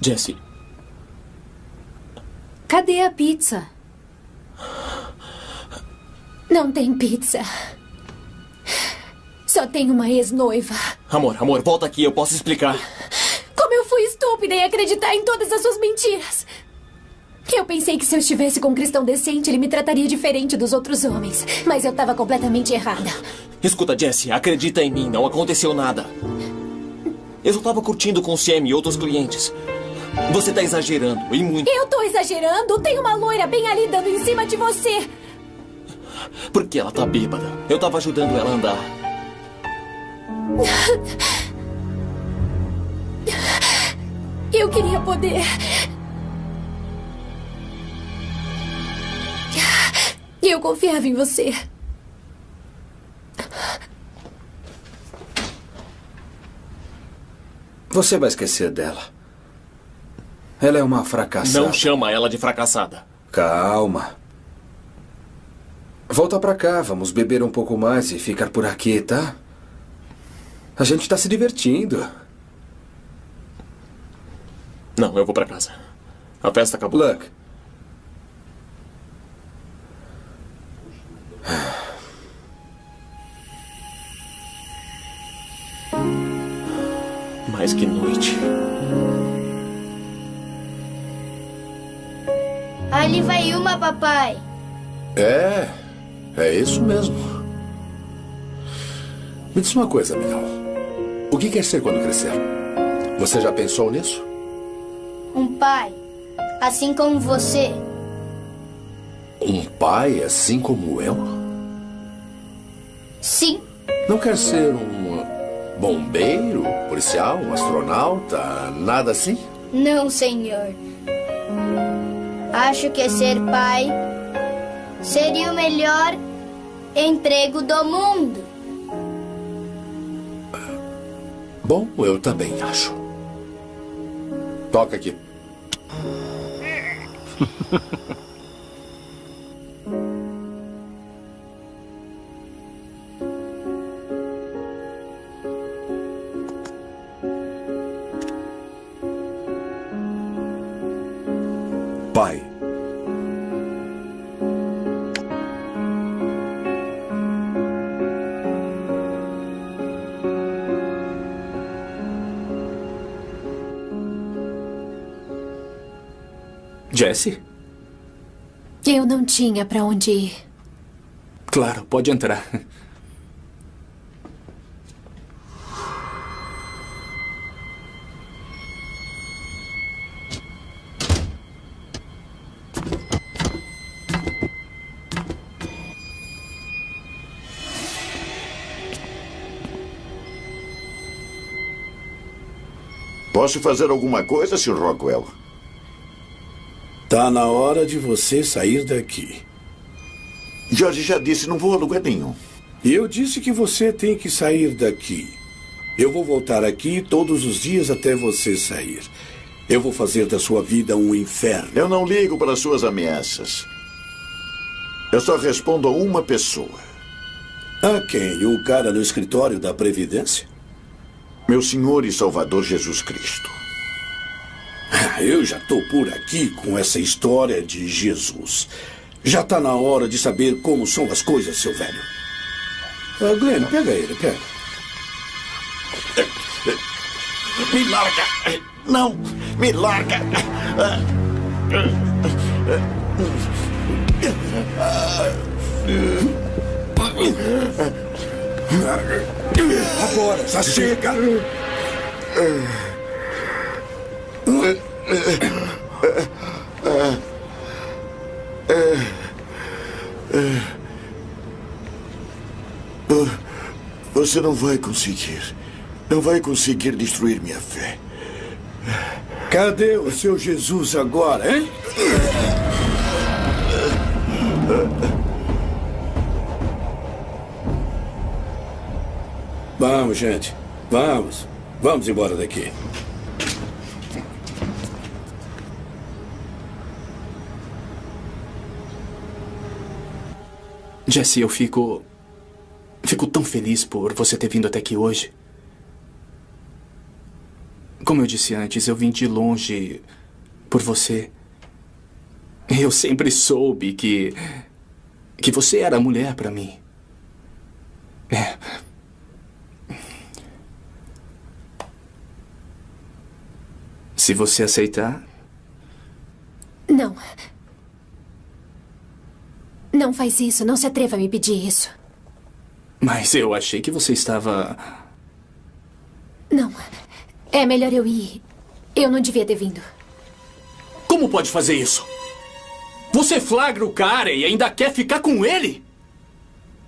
Jesse, Cadê a pizza? Não tem pizza. Só tem uma ex-noiva. amor, amor, volta aqui, eu posso explicar. Como eu fui estúpida em acreditar em todas as suas mentiras. Eu pensei que se eu estivesse com um cristão decente, ele me trataria diferente dos outros homens. Mas eu estava completamente errada. Escuta, Jesse, acredita em mim, não aconteceu nada. Eu só tava curtindo com o Sam e outros clientes. Você tá exagerando, e muito. Eu tô exagerando? Tem uma loira bem ali dando em cima de você. Porque ela tá bêbada. Eu tava ajudando ela a andar. Eu queria poder. Eu confiava em você. Você vai esquecer dela. Ela é uma fracassada. Não chama ela de fracassada. Calma. Volta pra cá, vamos beber um pouco mais e ficar por aqui, tá? A gente tá se divertindo. Não, eu vou pra casa. A festa acabou. Luck. Mas que noite. Ali vai uma, papai. É, é isso mesmo. Me diz uma coisa, Miguel. O que quer ser quando crescer? Você já pensou nisso? Um pai. Assim como você. Um pai assim como eu? Sim. Não quer ser um bombeiro, policial, um astronauta, nada assim? Não, senhor. Acho que ser pai seria o melhor emprego do mundo. Bom, eu também acho. Toca aqui. Que eu não tinha para onde ir. Claro, pode entrar. Posso fazer alguma coisa, Sr. Rockwell? Tá na hora de você sair daqui. Jorge já disse, não vou a lugar nenhum. Eu disse que você tem que sair daqui. Eu vou voltar aqui todos os dias até você sair. Eu vou fazer da sua vida um inferno. Eu não ligo para suas ameaças. Eu só respondo a uma pessoa. A quem? O cara no escritório da Previdência? Meu Senhor e Salvador Jesus Cristo. Eu já estou por aqui com essa história de Jesus. Já está na hora de saber como são as coisas, seu velho. Ah, Glenn, pega ele, pega. Me larga! Não! Me larga! Agora, já chega! Você não vai conseguir. Não vai conseguir destruir minha fé. Cadê o seu Jesus agora, hein? Vamos, gente. Vamos. Vamos embora daqui. Jesse, eu fico. Fico tão feliz por você ter vindo até aqui hoje. Como eu disse antes, eu vim de longe por você. Eu sempre soube que. que você era a mulher para mim. É. Se você aceitar, Não. Não faz isso. Não se atreva a me pedir isso. mas eu achei que você estava. Não. É melhor eu ir. Eu não devia ter vindo. Como pode fazer isso? Você flagra o cara e ainda quer ficar com ele?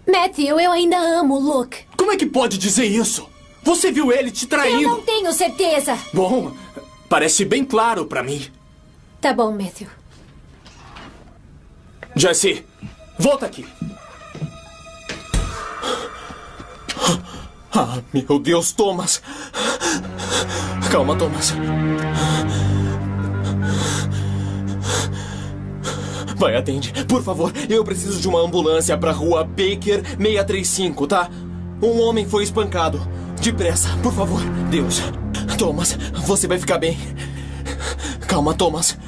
Matthew, eu ainda amo o Luke. Como é que pode dizer isso? Você viu ele te traindo? Eu não tenho certeza. Bom, parece bem claro pra mim. Tá bom, Matthew. Jesse, volta aqui. Ah, meu Deus, Thomas. Calma, Thomas. Vai, atende. Por favor, eu preciso de uma ambulância pra rua Baker 635, tá? Um homem foi espancado. Depressa, por favor. Deus. Thomas, você vai ficar bem. Calma, Thomas.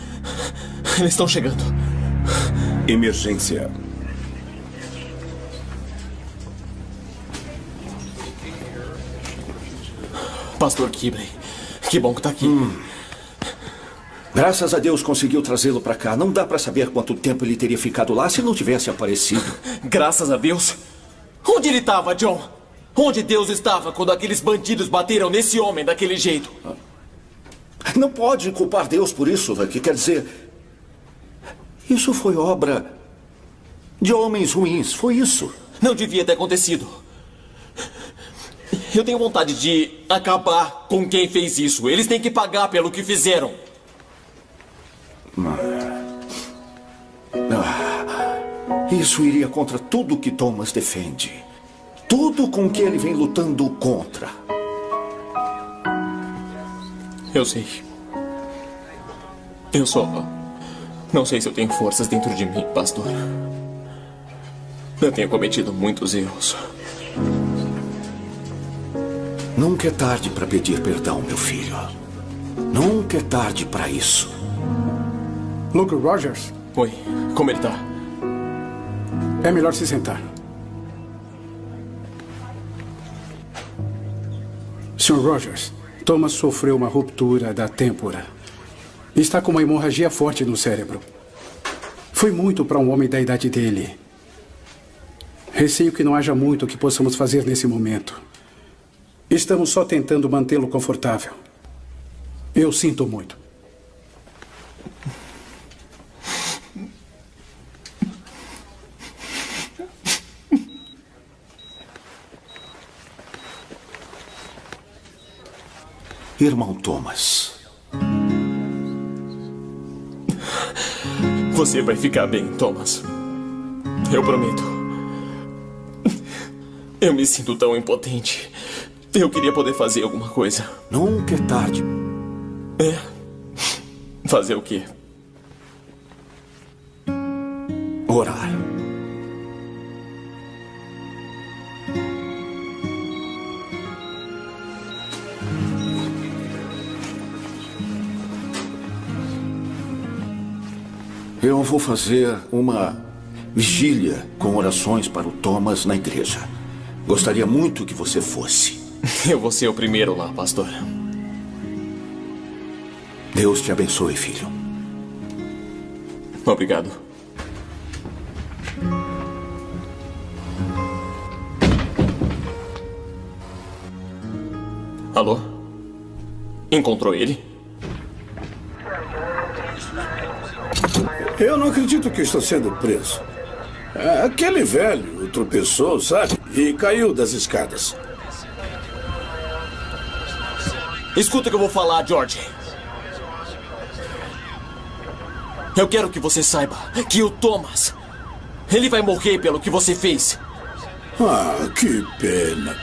Eles estão chegando. Emergência. Pastor Kibley, que bom que tá aqui. Graças a Deus conseguiu trazê-lo pra cá. Não dá pra saber quanto tempo ele teria ficado lá se não tivesse aparecido. Graças a Deus. Onde ele estava, John? Onde Deus estava quando aqueles bandidos bateram nesse homem daquele jeito? Não pode culpar Deus por isso, Lucky. Quer dizer, isso foi obra de homens ruins. Foi isso. Não devia ter acontecido. Eu tenho vontade de acabar com quem fez isso. Eles têm que pagar pelo que fizeram. Ah, isso iria contra tudo que Thomas defende. Tudo com que ele vem lutando contra. Eu sei. Eu só. Não sei se eu tenho forças dentro de mim, pastor. Eu tenho cometido muitos erros. Nunca é tarde para pedir perdão, meu filho. Nunca é tarde para isso. Luke Rogers? Oi, como ele tá? É melhor se sentar. Sr. Rogers, Thomas sofreu uma ruptura da têmpora. Está com uma hemorragia forte no cérebro. Foi Foi muito para um homem da idade dele. Receio que não haja muito que possamos fazer nesse momento. Estamos só tentando mantê-lo confortável. Eu sinto muito. Irmão Thomas. Você vai ficar bem, Thomas. Eu prometo. Eu me sinto tão impotente. Eu queria poder fazer alguma coisa. Nunca é tarde. É. Fazer o quê? Orar. Eu vou fazer uma vigília com orações para o Thomas na igreja. Gostaria muito que você fosse. Eu vou ser o primeiro lá, pastor. Deus te abençoe, filho. Obrigado. Alô? Encontrou ele? Eu não acredito que estou sendo preso. É, Aquele velho tropeçou, sabe? E caiu das escadas. Escuta o que eu vou falar, George. Eu quero que você saiba que o Thomas. Ele vai morrer pelo que você fez. Ah, que pena.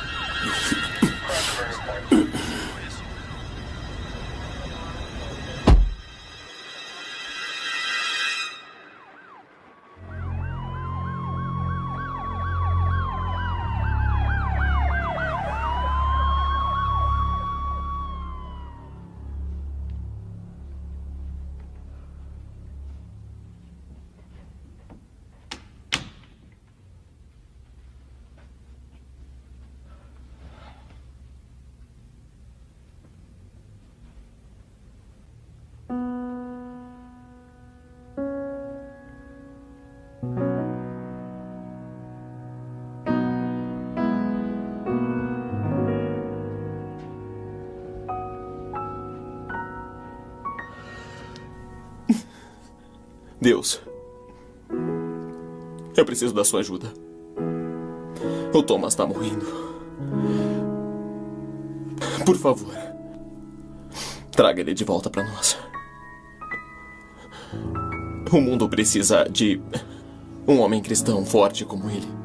Deus. Eu preciso da sua ajuda. O Thomas está morrendo. Por favor. Traga ele de volta para nós. O mundo precisa de um homem cristão forte como ele.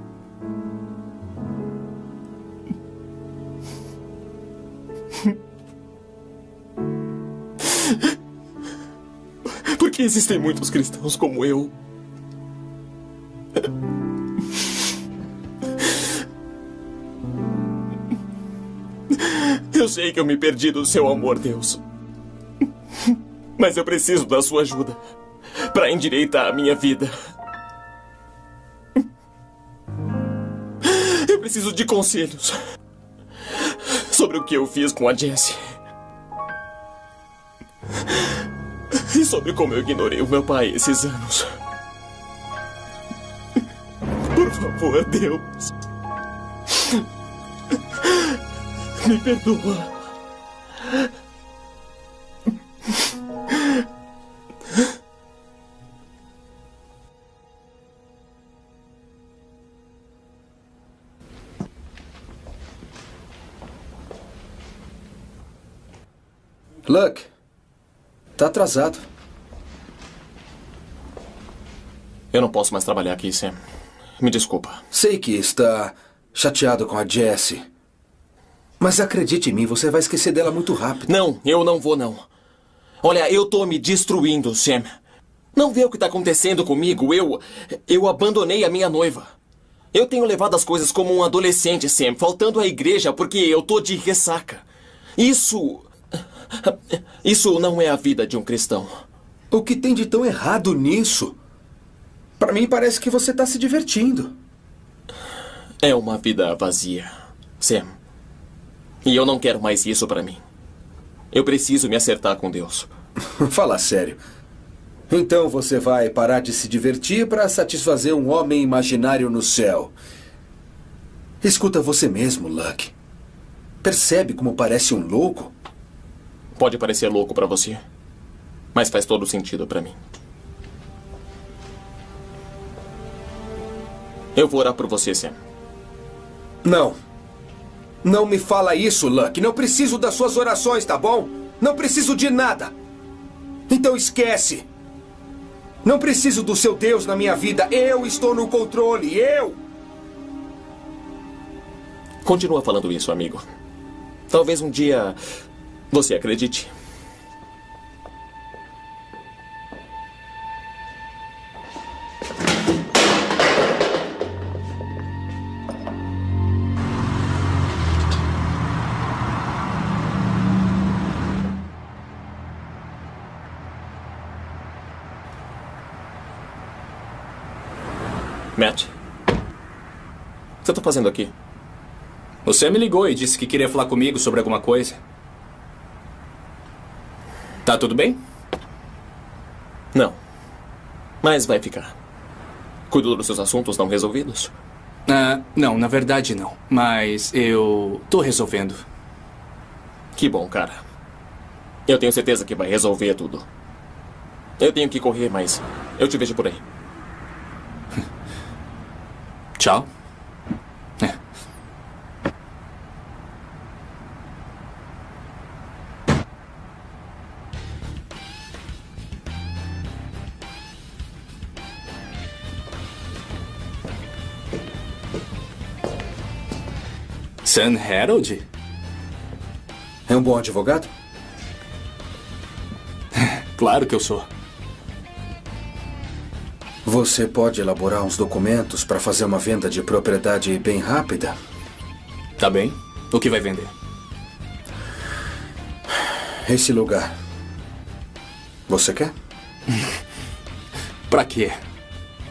Existem muitos cristãos como eu. Eu sei que eu me perdi do seu amor, Deus. Mas eu preciso da sua ajuda para endireitar a minha vida. Eu preciso de conselhos sobre o que eu fiz com a Jessie. Sobre como eu ignorei o meu pai esses anos. Por favor, Deus. Me perdoa. Luck, tá atrasado. Eu não posso mais trabalhar aqui, Sam. Me desculpa. Sei que está chateado com a Jessie. Mas acredite em mim, você vai esquecer dela muito rápido. Não, eu não vou, não. Olha, eu tô me destruindo, Sam. Não vê o que tá acontecendo comigo? Eu. Eu abandonei a minha noiva. Eu tenho levado as coisas como um adolescente, Sam, faltando à igreja porque eu tô de ressaca. Isso. Isso não é a vida de um cristão. O que tem de tão errado nisso? Para mim parece que você está se divertindo. É uma vida vazia, Sam. E eu não quero mais isso para mim. Eu preciso me acertar com Deus. Fala sério. Então você vai parar de se divertir para satisfazer um homem imaginário no céu. Escuta você mesmo, Luck. Percebe como parece um louco? Pode parecer louco pra você, mas faz todo sentido pra mim. Eu vou orar por você, Sam. Não. Não me fala isso, Luck. Não preciso das suas orações, tá bom? Não preciso de nada. Então esquece. Não preciso do seu Deus na minha vida. Eu estou no controle. Eu! Continua falando isso, amigo. Talvez um dia você acredite. Tá fazendo aqui? Você me ligou e disse que queria falar comigo sobre alguma coisa. Tá tudo bem? Não. Mas vai ficar. Cuidou dos seus assuntos não resolvidos? Ah, não, na verdade não. Mas eu tô resolvendo. Que bom, cara. Eu tenho certeza que vai resolver tudo. Eu tenho que correr, mas eu te vejo por aí. Tchau. Sam Harold? É um bom advogado? Claro que eu sou. Você pode elaborar uns documentos para fazer uma venda de propriedade bem rápida? Tá bem. O que vai vender? Esse lugar. Você quer? pra quê?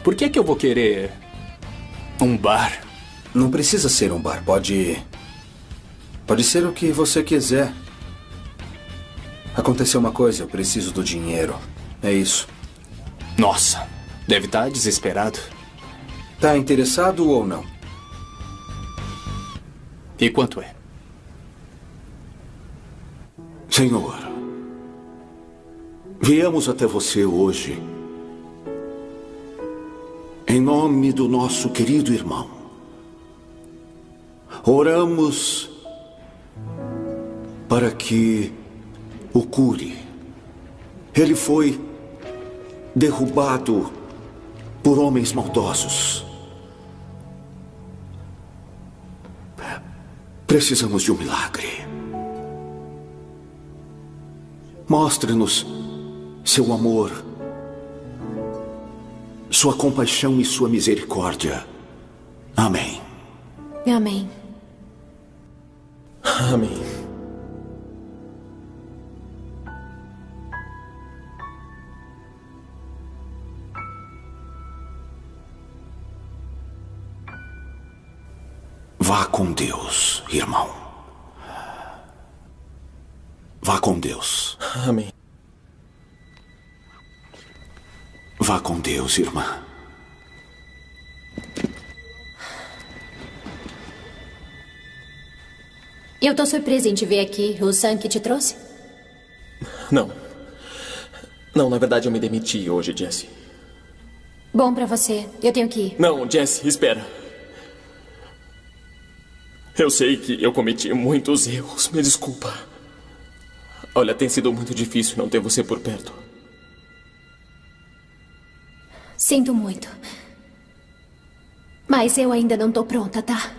Por que que eu vou querer um bar? Não precisa ser um bar. Pode. Pode ser o que você quiser. Aconteceu uma coisa, eu preciso do dinheiro. É isso. Nossa, deve estar desesperado. Tá interessado ou não? E quanto é? Senhor, viemos até você hoje em nome do nosso querido irmão. Oramos para que o cure. Ele foi derrubado por homens maldosos. Precisamos de um milagre. Mostre-nos seu amor, sua compaixão e sua misericórdia. Amém. Amém. Amém. Vá com Deus, irmão. Vá com Deus. Amém. Vá com Deus, irmã. Eu tô surpresa em te ver aqui. O Sam que te trouxe? Não. Não, na verdade eu me demiti hoje, Jesse. Bom pra você. Eu tenho que ir. Não, Jesse, espera. Eu sei que eu cometi muitos erros. Me desculpa. Olha, tem sido muito difícil não ter você por perto. Sinto muito. Mas eu ainda não tô pronta, tá?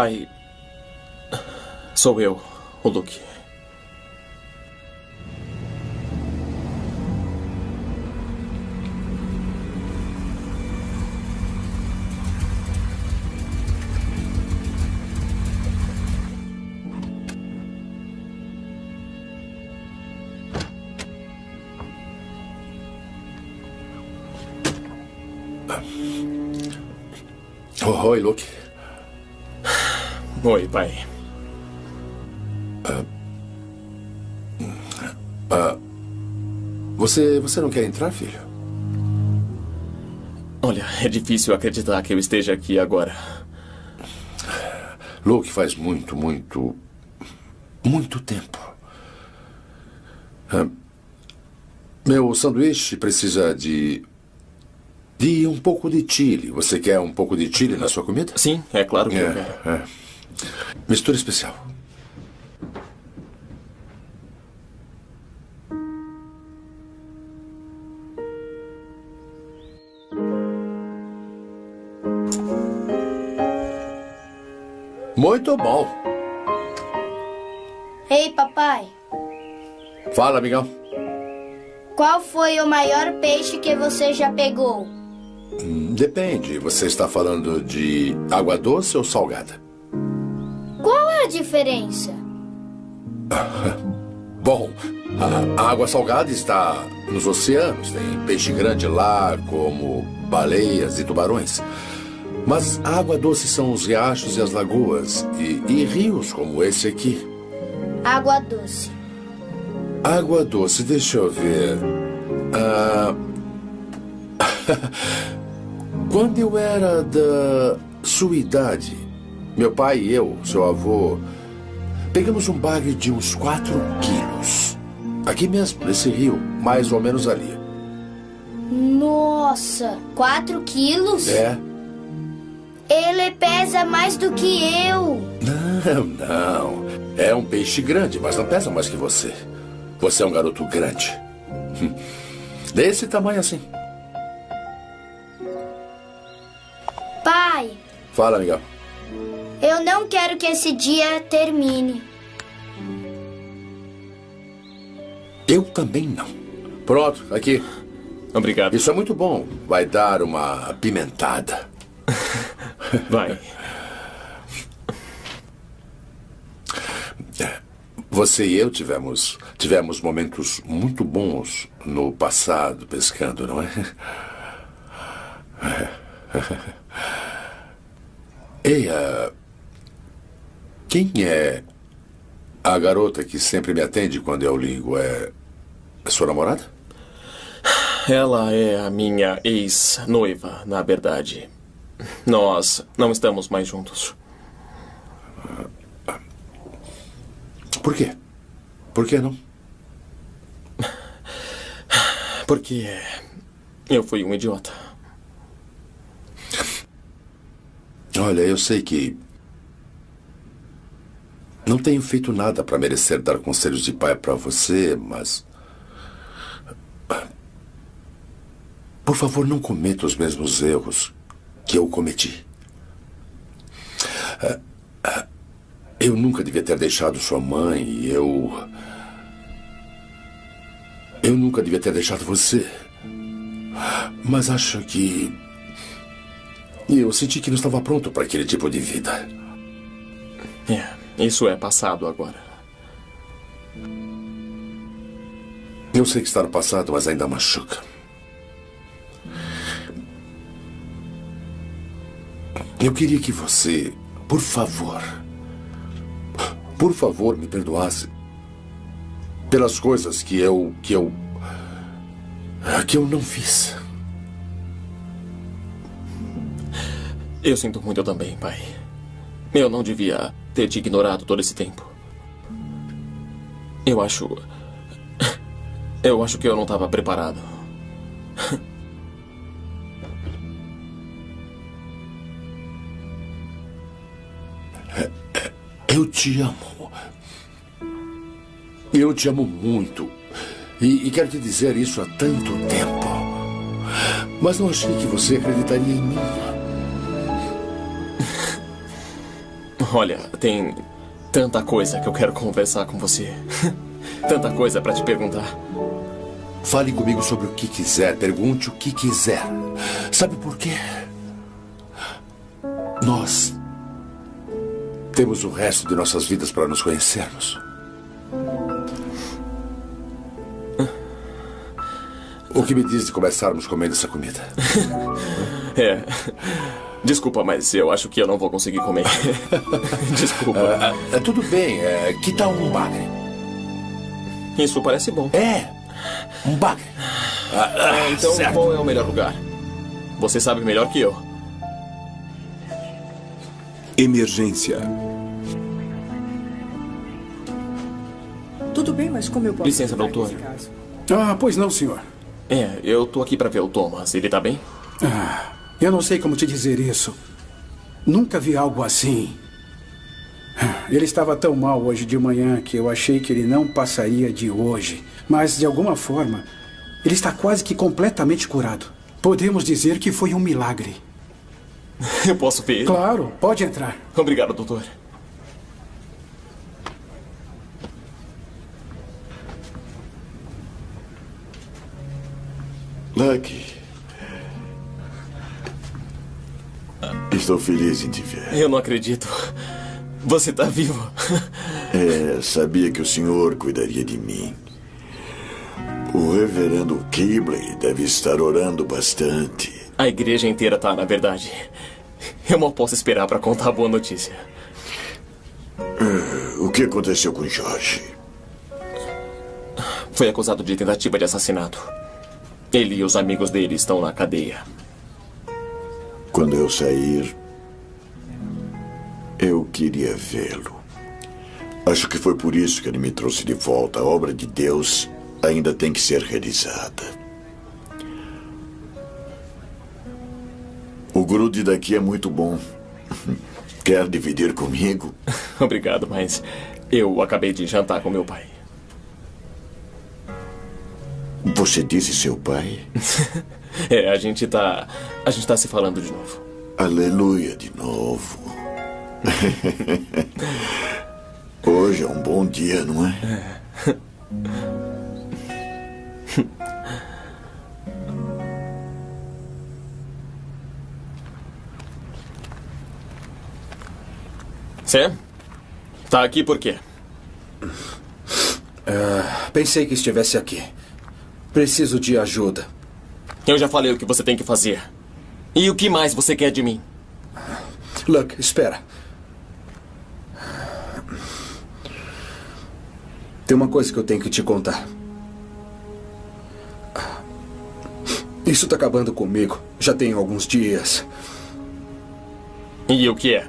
Pai. Sou eu, o Luke. Oi, Luke. Oi, pai. Ah, ah, você, você não quer entrar, filho? Olha, é difícil acreditar que eu esteja aqui agora. Luke, faz muito, muito, muito tempo. Ah, meu sanduíche precisa de. de um pouco de chile. Você quer um pouco de chile na sua comida? Sim, é claro que é, eu quero. É. Mistura especial. Muito bom. Ei, papai, Fala, amigão. qual foi o maior peixe que você já pegou? Hum, Depende. Você está falando de água doce ou salgada? Diferença? Bom, a a água salgada está nos oceanos. Tem peixe grande lá, como baleias e tubarões. Mas a água doce são os riachos e as lagoas. E, e rios como esse aqui. Água doce. Água doce, deixa eu ver. Ah, Quando eu era da sua idade, meu pai e eu, seu avô, pegamos um bagre de uns 4 quilos. Aqui mesmo, nesse rio, mais ou menos ali. Nossa, 4 quilos? É? Ele pesa mais do que eu. Não, não. É um peixe grande, mas não pesa mais que você. Você é um garoto grande. Hum. Desse tamanho assim. Pai, Fala, amigão. Eu não quero que esse dia termine. Eu também não. Pronto, aqui. Obrigado. Isso é muito bom. Vai dar uma pimentada. Vai. Você e eu tivemos tivemos momentos muito bons no passado pescando, não é? Ei, ah, quem é a garota que sempre me atende quando eu ligo? É a sua namorada? Ela é a minha ex-noiva, na verdade. Nós não estamos mais juntos. Por quê? Por que não? Porque eu fui um idiota. Olha, eu sei que não tenho feito nada para merecer dar conselhos de pai para você, mas por favor, não cometa os mesmos erros que eu cometi. Eu nunca devia ter deixado sua mãe eu. Eu nunca devia ter deixado você. Mas acho que. Eu senti que não estava pronto para aquele tipo de vida. É, isso é passado agora. Eu sei que está no passado, mas ainda machuca. Eu queria que você, por favor, por favor, me perdoasse pelas coisas que eu que eu que eu não fiz. Eu sinto muito também, pai. Eu não devia ter te ignorado todo esse tempo. Eu acho. Eu acho que eu não estava preparado. Eu te amo. Eu te amo muito. E, e quero te dizer isso há tanto tempo. Mas não achei que você acreditaria em mim. Olha, tem tanta coisa que eu quero conversar com você. tanta coisa para te perguntar. Fale comigo sobre o que quiser, pergunte o que quiser. Sabe por quê? Nós temos o resto de nossas vidas para nos conhecermos. O que me diz de começarmos comendo essa comida? É. Desculpa, mas eu acho que eu não vou conseguir comer. Desculpa. Ah, ah, tudo bem. Que tal um bagre? Isso parece bom. É. Um bagre. Ah, então, certo. qual é o melhor lugar? Você sabe melhor que eu. Emergência. Tudo bem, mas como eu posso... Licença, doutor. Ah, pois não, senhor. É, eu tô aqui pra ver o Thomas. Ele tá bem? Ah, eu não sei como te dizer isso. Nunca vi algo assim. Ele estava tão mal hoje de manhã que eu achei que ele não passaria de hoje. Mas, de alguma forma, ele está quase que completamente curado. Podemos dizer que foi um milagre. Eu posso ver ele? Claro, pode entrar. Obrigado, doutor. Lucky. Estou feliz em te ver. Eu não acredito. Você tá vivo. É, sabia que o senhor cuidaria de mim. O reverendo Kibley deve estar orando bastante. A igreja inteira tá, na verdade. Eu mal posso esperar pra contar a boa notícia. O que aconteceu com Jorge? Foi acusado de tentativa de assassinato. Ele e os amigos dele estão na cadeia. Quando eu sair, eu queria vê-lo. Acho que foi por isso que ele me trouxe de volta. A obra de Deus ainda tem que ser realizada. O grude daqui é muito bom. Quer dividir comigo? Obrigado, mas eu acabei de jantar com meu pai. Você disse seu pai? É, a gente tá. A gente tá se falando de novo. Aleluia de novo. Hoje é um bom dia, não é? Sam? Tá aqui por quê? Ah, pensei que estivesse aqui. Preciso de ajuda. Eu já falei o que você tem que fazer. E o que mais você quer de mim? Luck, espera. Tem uma coisa que eu tenho que te contar. Isso tá acabando comigo. Já tem alguns dias. E o que é?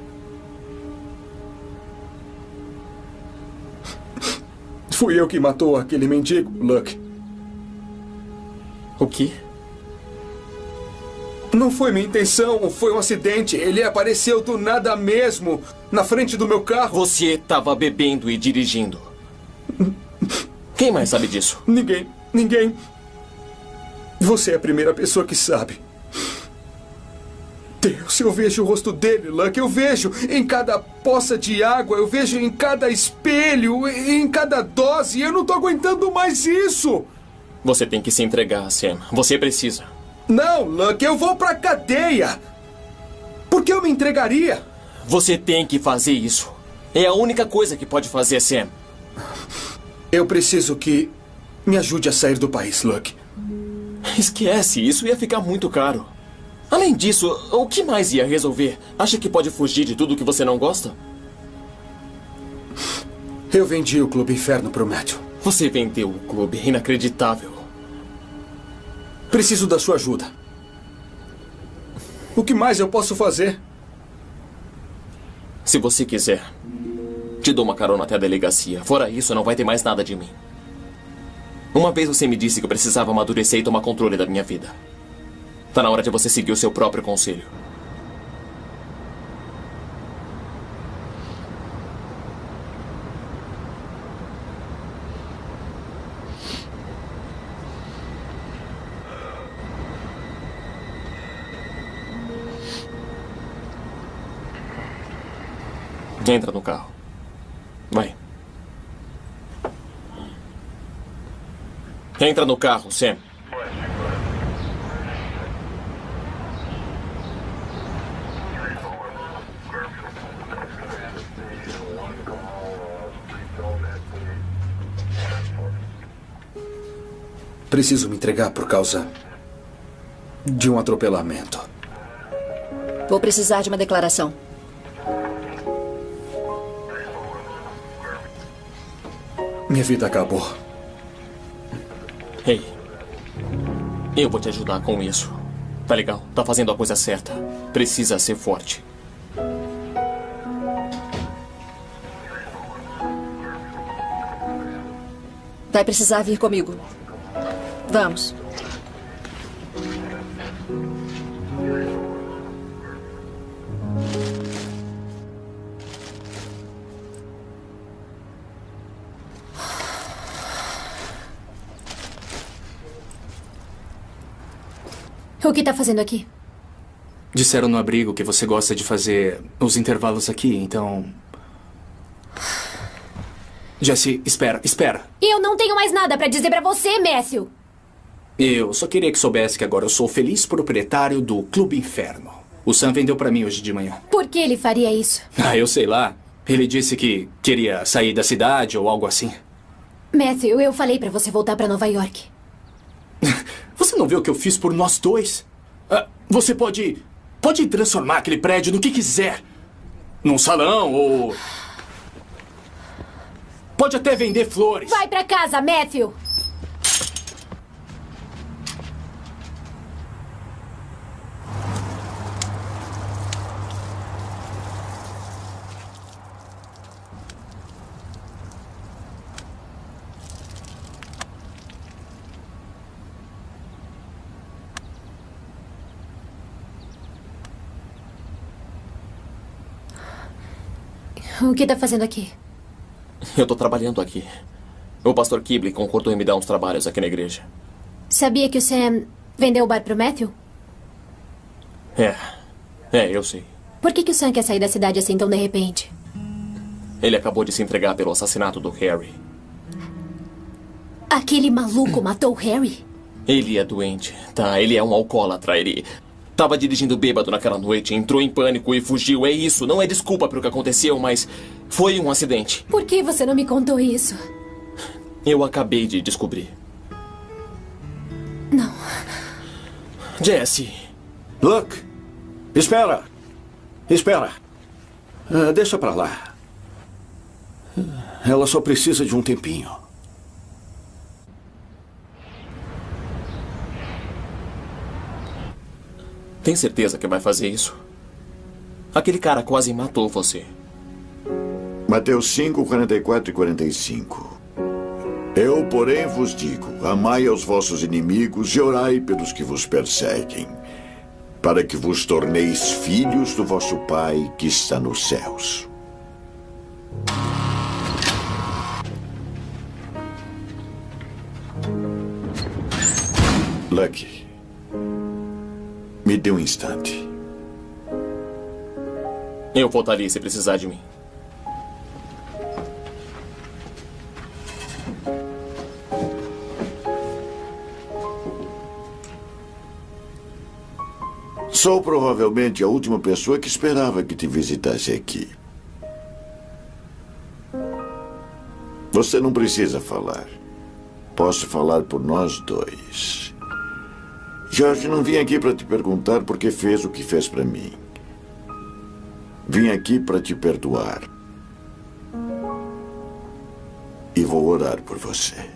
Fui eu que matou aquele mendigo, Luck. O quê? Não foi minha intenção, foi um acidente. Ele apareceu do nada mesmo, na frente do meu carro. Você estava bebendo e dirigindo. Quem mais sabe disso? Ninguém, ninguém. Você é a primeira pessoa que sabe. Deus, eu vejo o rosto dele, Luck. Eu vejo em cada poça de água, eu vejo em cada espelho, em cada dose. Eu não tô aguentando mais isso. Você tem que se entregar, Sam. Você precisa. Não, Luck, eu vou pra cadeia. Por que eu me entregaria? Você tem que fazer isso. É a única coisa que pode fazer, Sam. Eu preciso que me ajude a sair do país, Luck. Esquece, isso ia ficar muito caro. Além disso, o que mais ia resolver? Acha que pode fugir de tudo que você não gosta? Eu vendi o Clube Inferno pro Matthew. Você vendeu o clube, inacreditável. Preciso da sua ajuda. O que mais eu posso fazer? Se você quiser, te dou uma carona até a delegacia. Fora isso, não vai ter mais nada de mim. Uma vez você me disse que eu precisava amadurecer e tomar controle da minha vida. Tá na hora de você seguir o seu próprio conselho. Entra no carro. Vai. Entra no carro, Sam. Preciso me entregar por causa de um atropelamento. Vou precisar de uma declaração. Minha vida acabou. Ei, eu vou te ajudar com isso. Tá legal? Tá fazendo a coisa certa. Precisa ser forte. Vai precisar vir comigo. Vamos. O que tá fazendo aqui? Disseram no abrigo que você gosta de fazer os intervalos aqui, então. Jesse, espera, espera. Eu não tenho mais nada pra dizer pra você, Matthew. Eu só queria que soubesse que agora eu sou o feliz proprietário do Clube Inferno. O Sam vendeu pra mim hoje de manhã. Por que ele faria isso? Ah, eu sei lá. Ele disse que queria sair da cidade ou algo assim. Matthew, eu falei pra você voltar pra Nova York. Você não vê o que eu fiz por nós dois? Ah, você pode. pode transformar aquele prédio no que quiser. Num salão ou. Pode até vender flores. Vai pra casa, Matthew. O que tá fazendo aqui? Eu tô trabalhando aqui. O pastor Kibley concordou em me dar uns trabalhos aqui na igreja. Sabia que o Sam vendeu o bar pro Matthew? É. É, eu sei. Por que, que o Sam quer sair da cidade assim tão de repente? Ele acabou de se entregar pelo assassinato do Harry. Aquele maluco matou o Harry? Ele é doente, tá? Ele é um alcoólatra. Ele tava dirigindo bêbado naquela noite, entrou em pânico e fugiu. É isso, não é desculpa pelo que aconteceu, mas foi um acidente. Por que você não me contou isso? Eu acabei de descobrir. Não. Jesse. Look, espera. Espera. Ah, deixa pra lá. Ela só precisa de um tempinho. Tem certeza que vai fazer isso? Aquele cara quase matou você. Mateus 5, 44 e 45. Eu, porém, vos digo: amai aos vossos inimigos e orai pelos que vos perseguem, para que vos torneis filhos do vosso Pai que está nos céus. Lucky, me dê um instante. Eu voltaria se precisar de mim. Sou provavelmente a última pessoa que esperava que te visitasse aqui. Você não precisa falar. Posso falar por nós dois. Jorge, não vim aqui para te perguntar por que fez o que fez para mim. Vim aqui para te perdoar. E vou orar por você.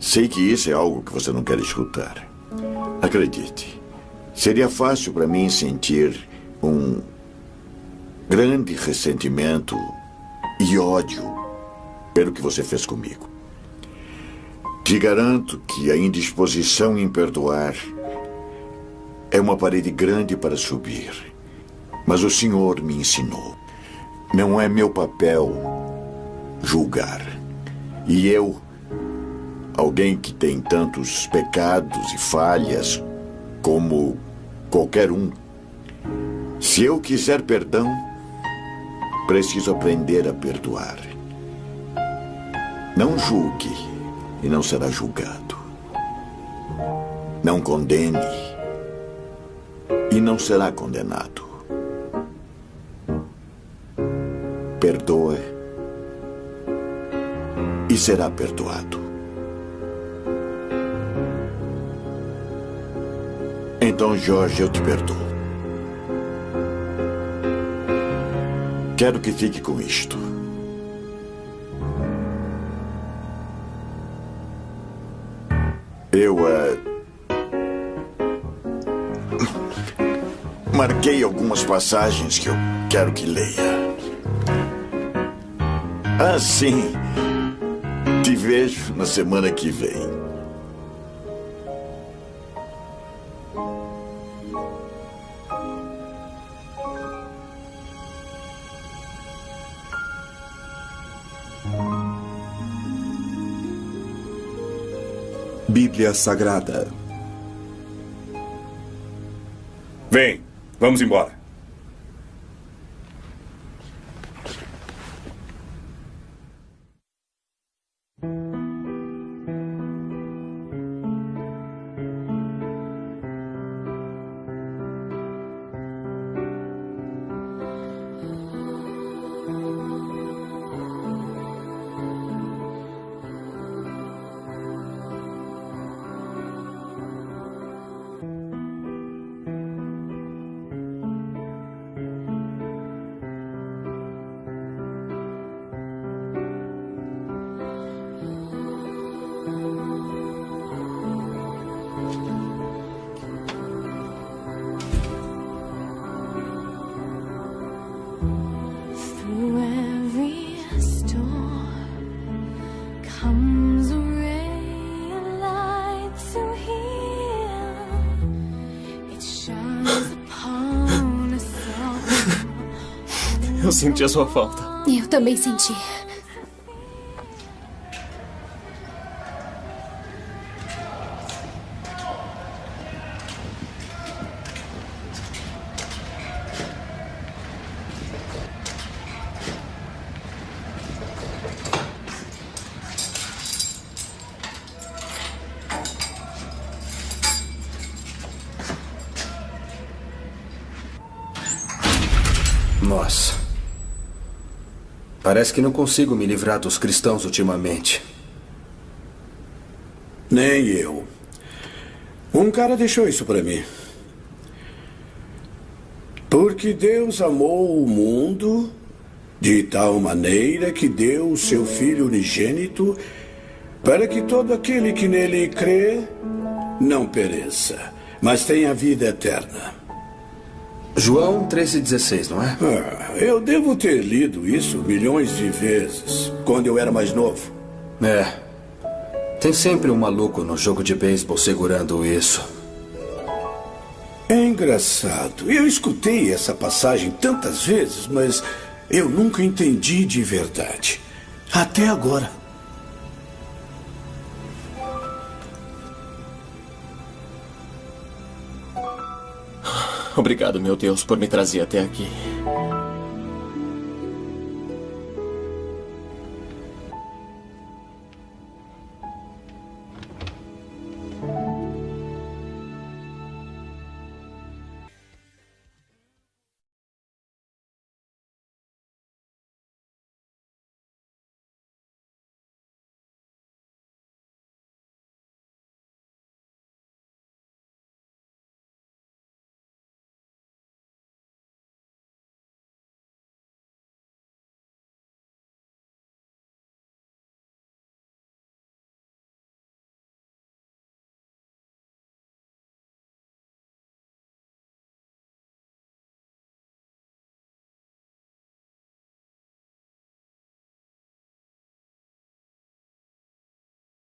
Sei que isso é algo que você não quer escutar. Acredite, seria fácil para mim sentir um grande ressentimento e ódio pelo que você fez comigo. Te garanto que a indisposição em perdoar é uma parede grande para subir. Mas o Senhor me ensinou. Não é meu papel julgar. E eu, alguém que tem tantos pecados e falhas como qualquer um, se eu quiser perdão, preciso aprender a perdoar. Não julgue e não será julgado. Não condene e não será condenado. Perdoa e será perdoado. Então, Jorge, eu te perdoo. Quero que fique com isto. Eu, eh, Marquei algumas passagens que eu quero que leia. Ah, sim. Te vejo na semana que vem. Bíblia Sagrada. Vem, vamos embora. Senti a sua falta. Eu também senti. Nossa. Parece que não consigo me livrar dos cristãos ultimamente. Nem eu. Um cara deixou isso para mim. Porque Deus amou o mundo de tal maneira que deu o seu Filho unigênito para que todo aquele que nele crê não pereça, mas tenha vida eterna. João 13,16, não é? Ah, eu devo ter lido isso milhões de vezes, quando eu era mais novo. É. Tem sempre um maluco no jogo de beisebol segurando isso. É engraçado. Eu escutei essa passagem tantas vezes, mas eu nunca entendi de verdade. Até agora. Obrigado, meu Deus, por me trazer até aqui.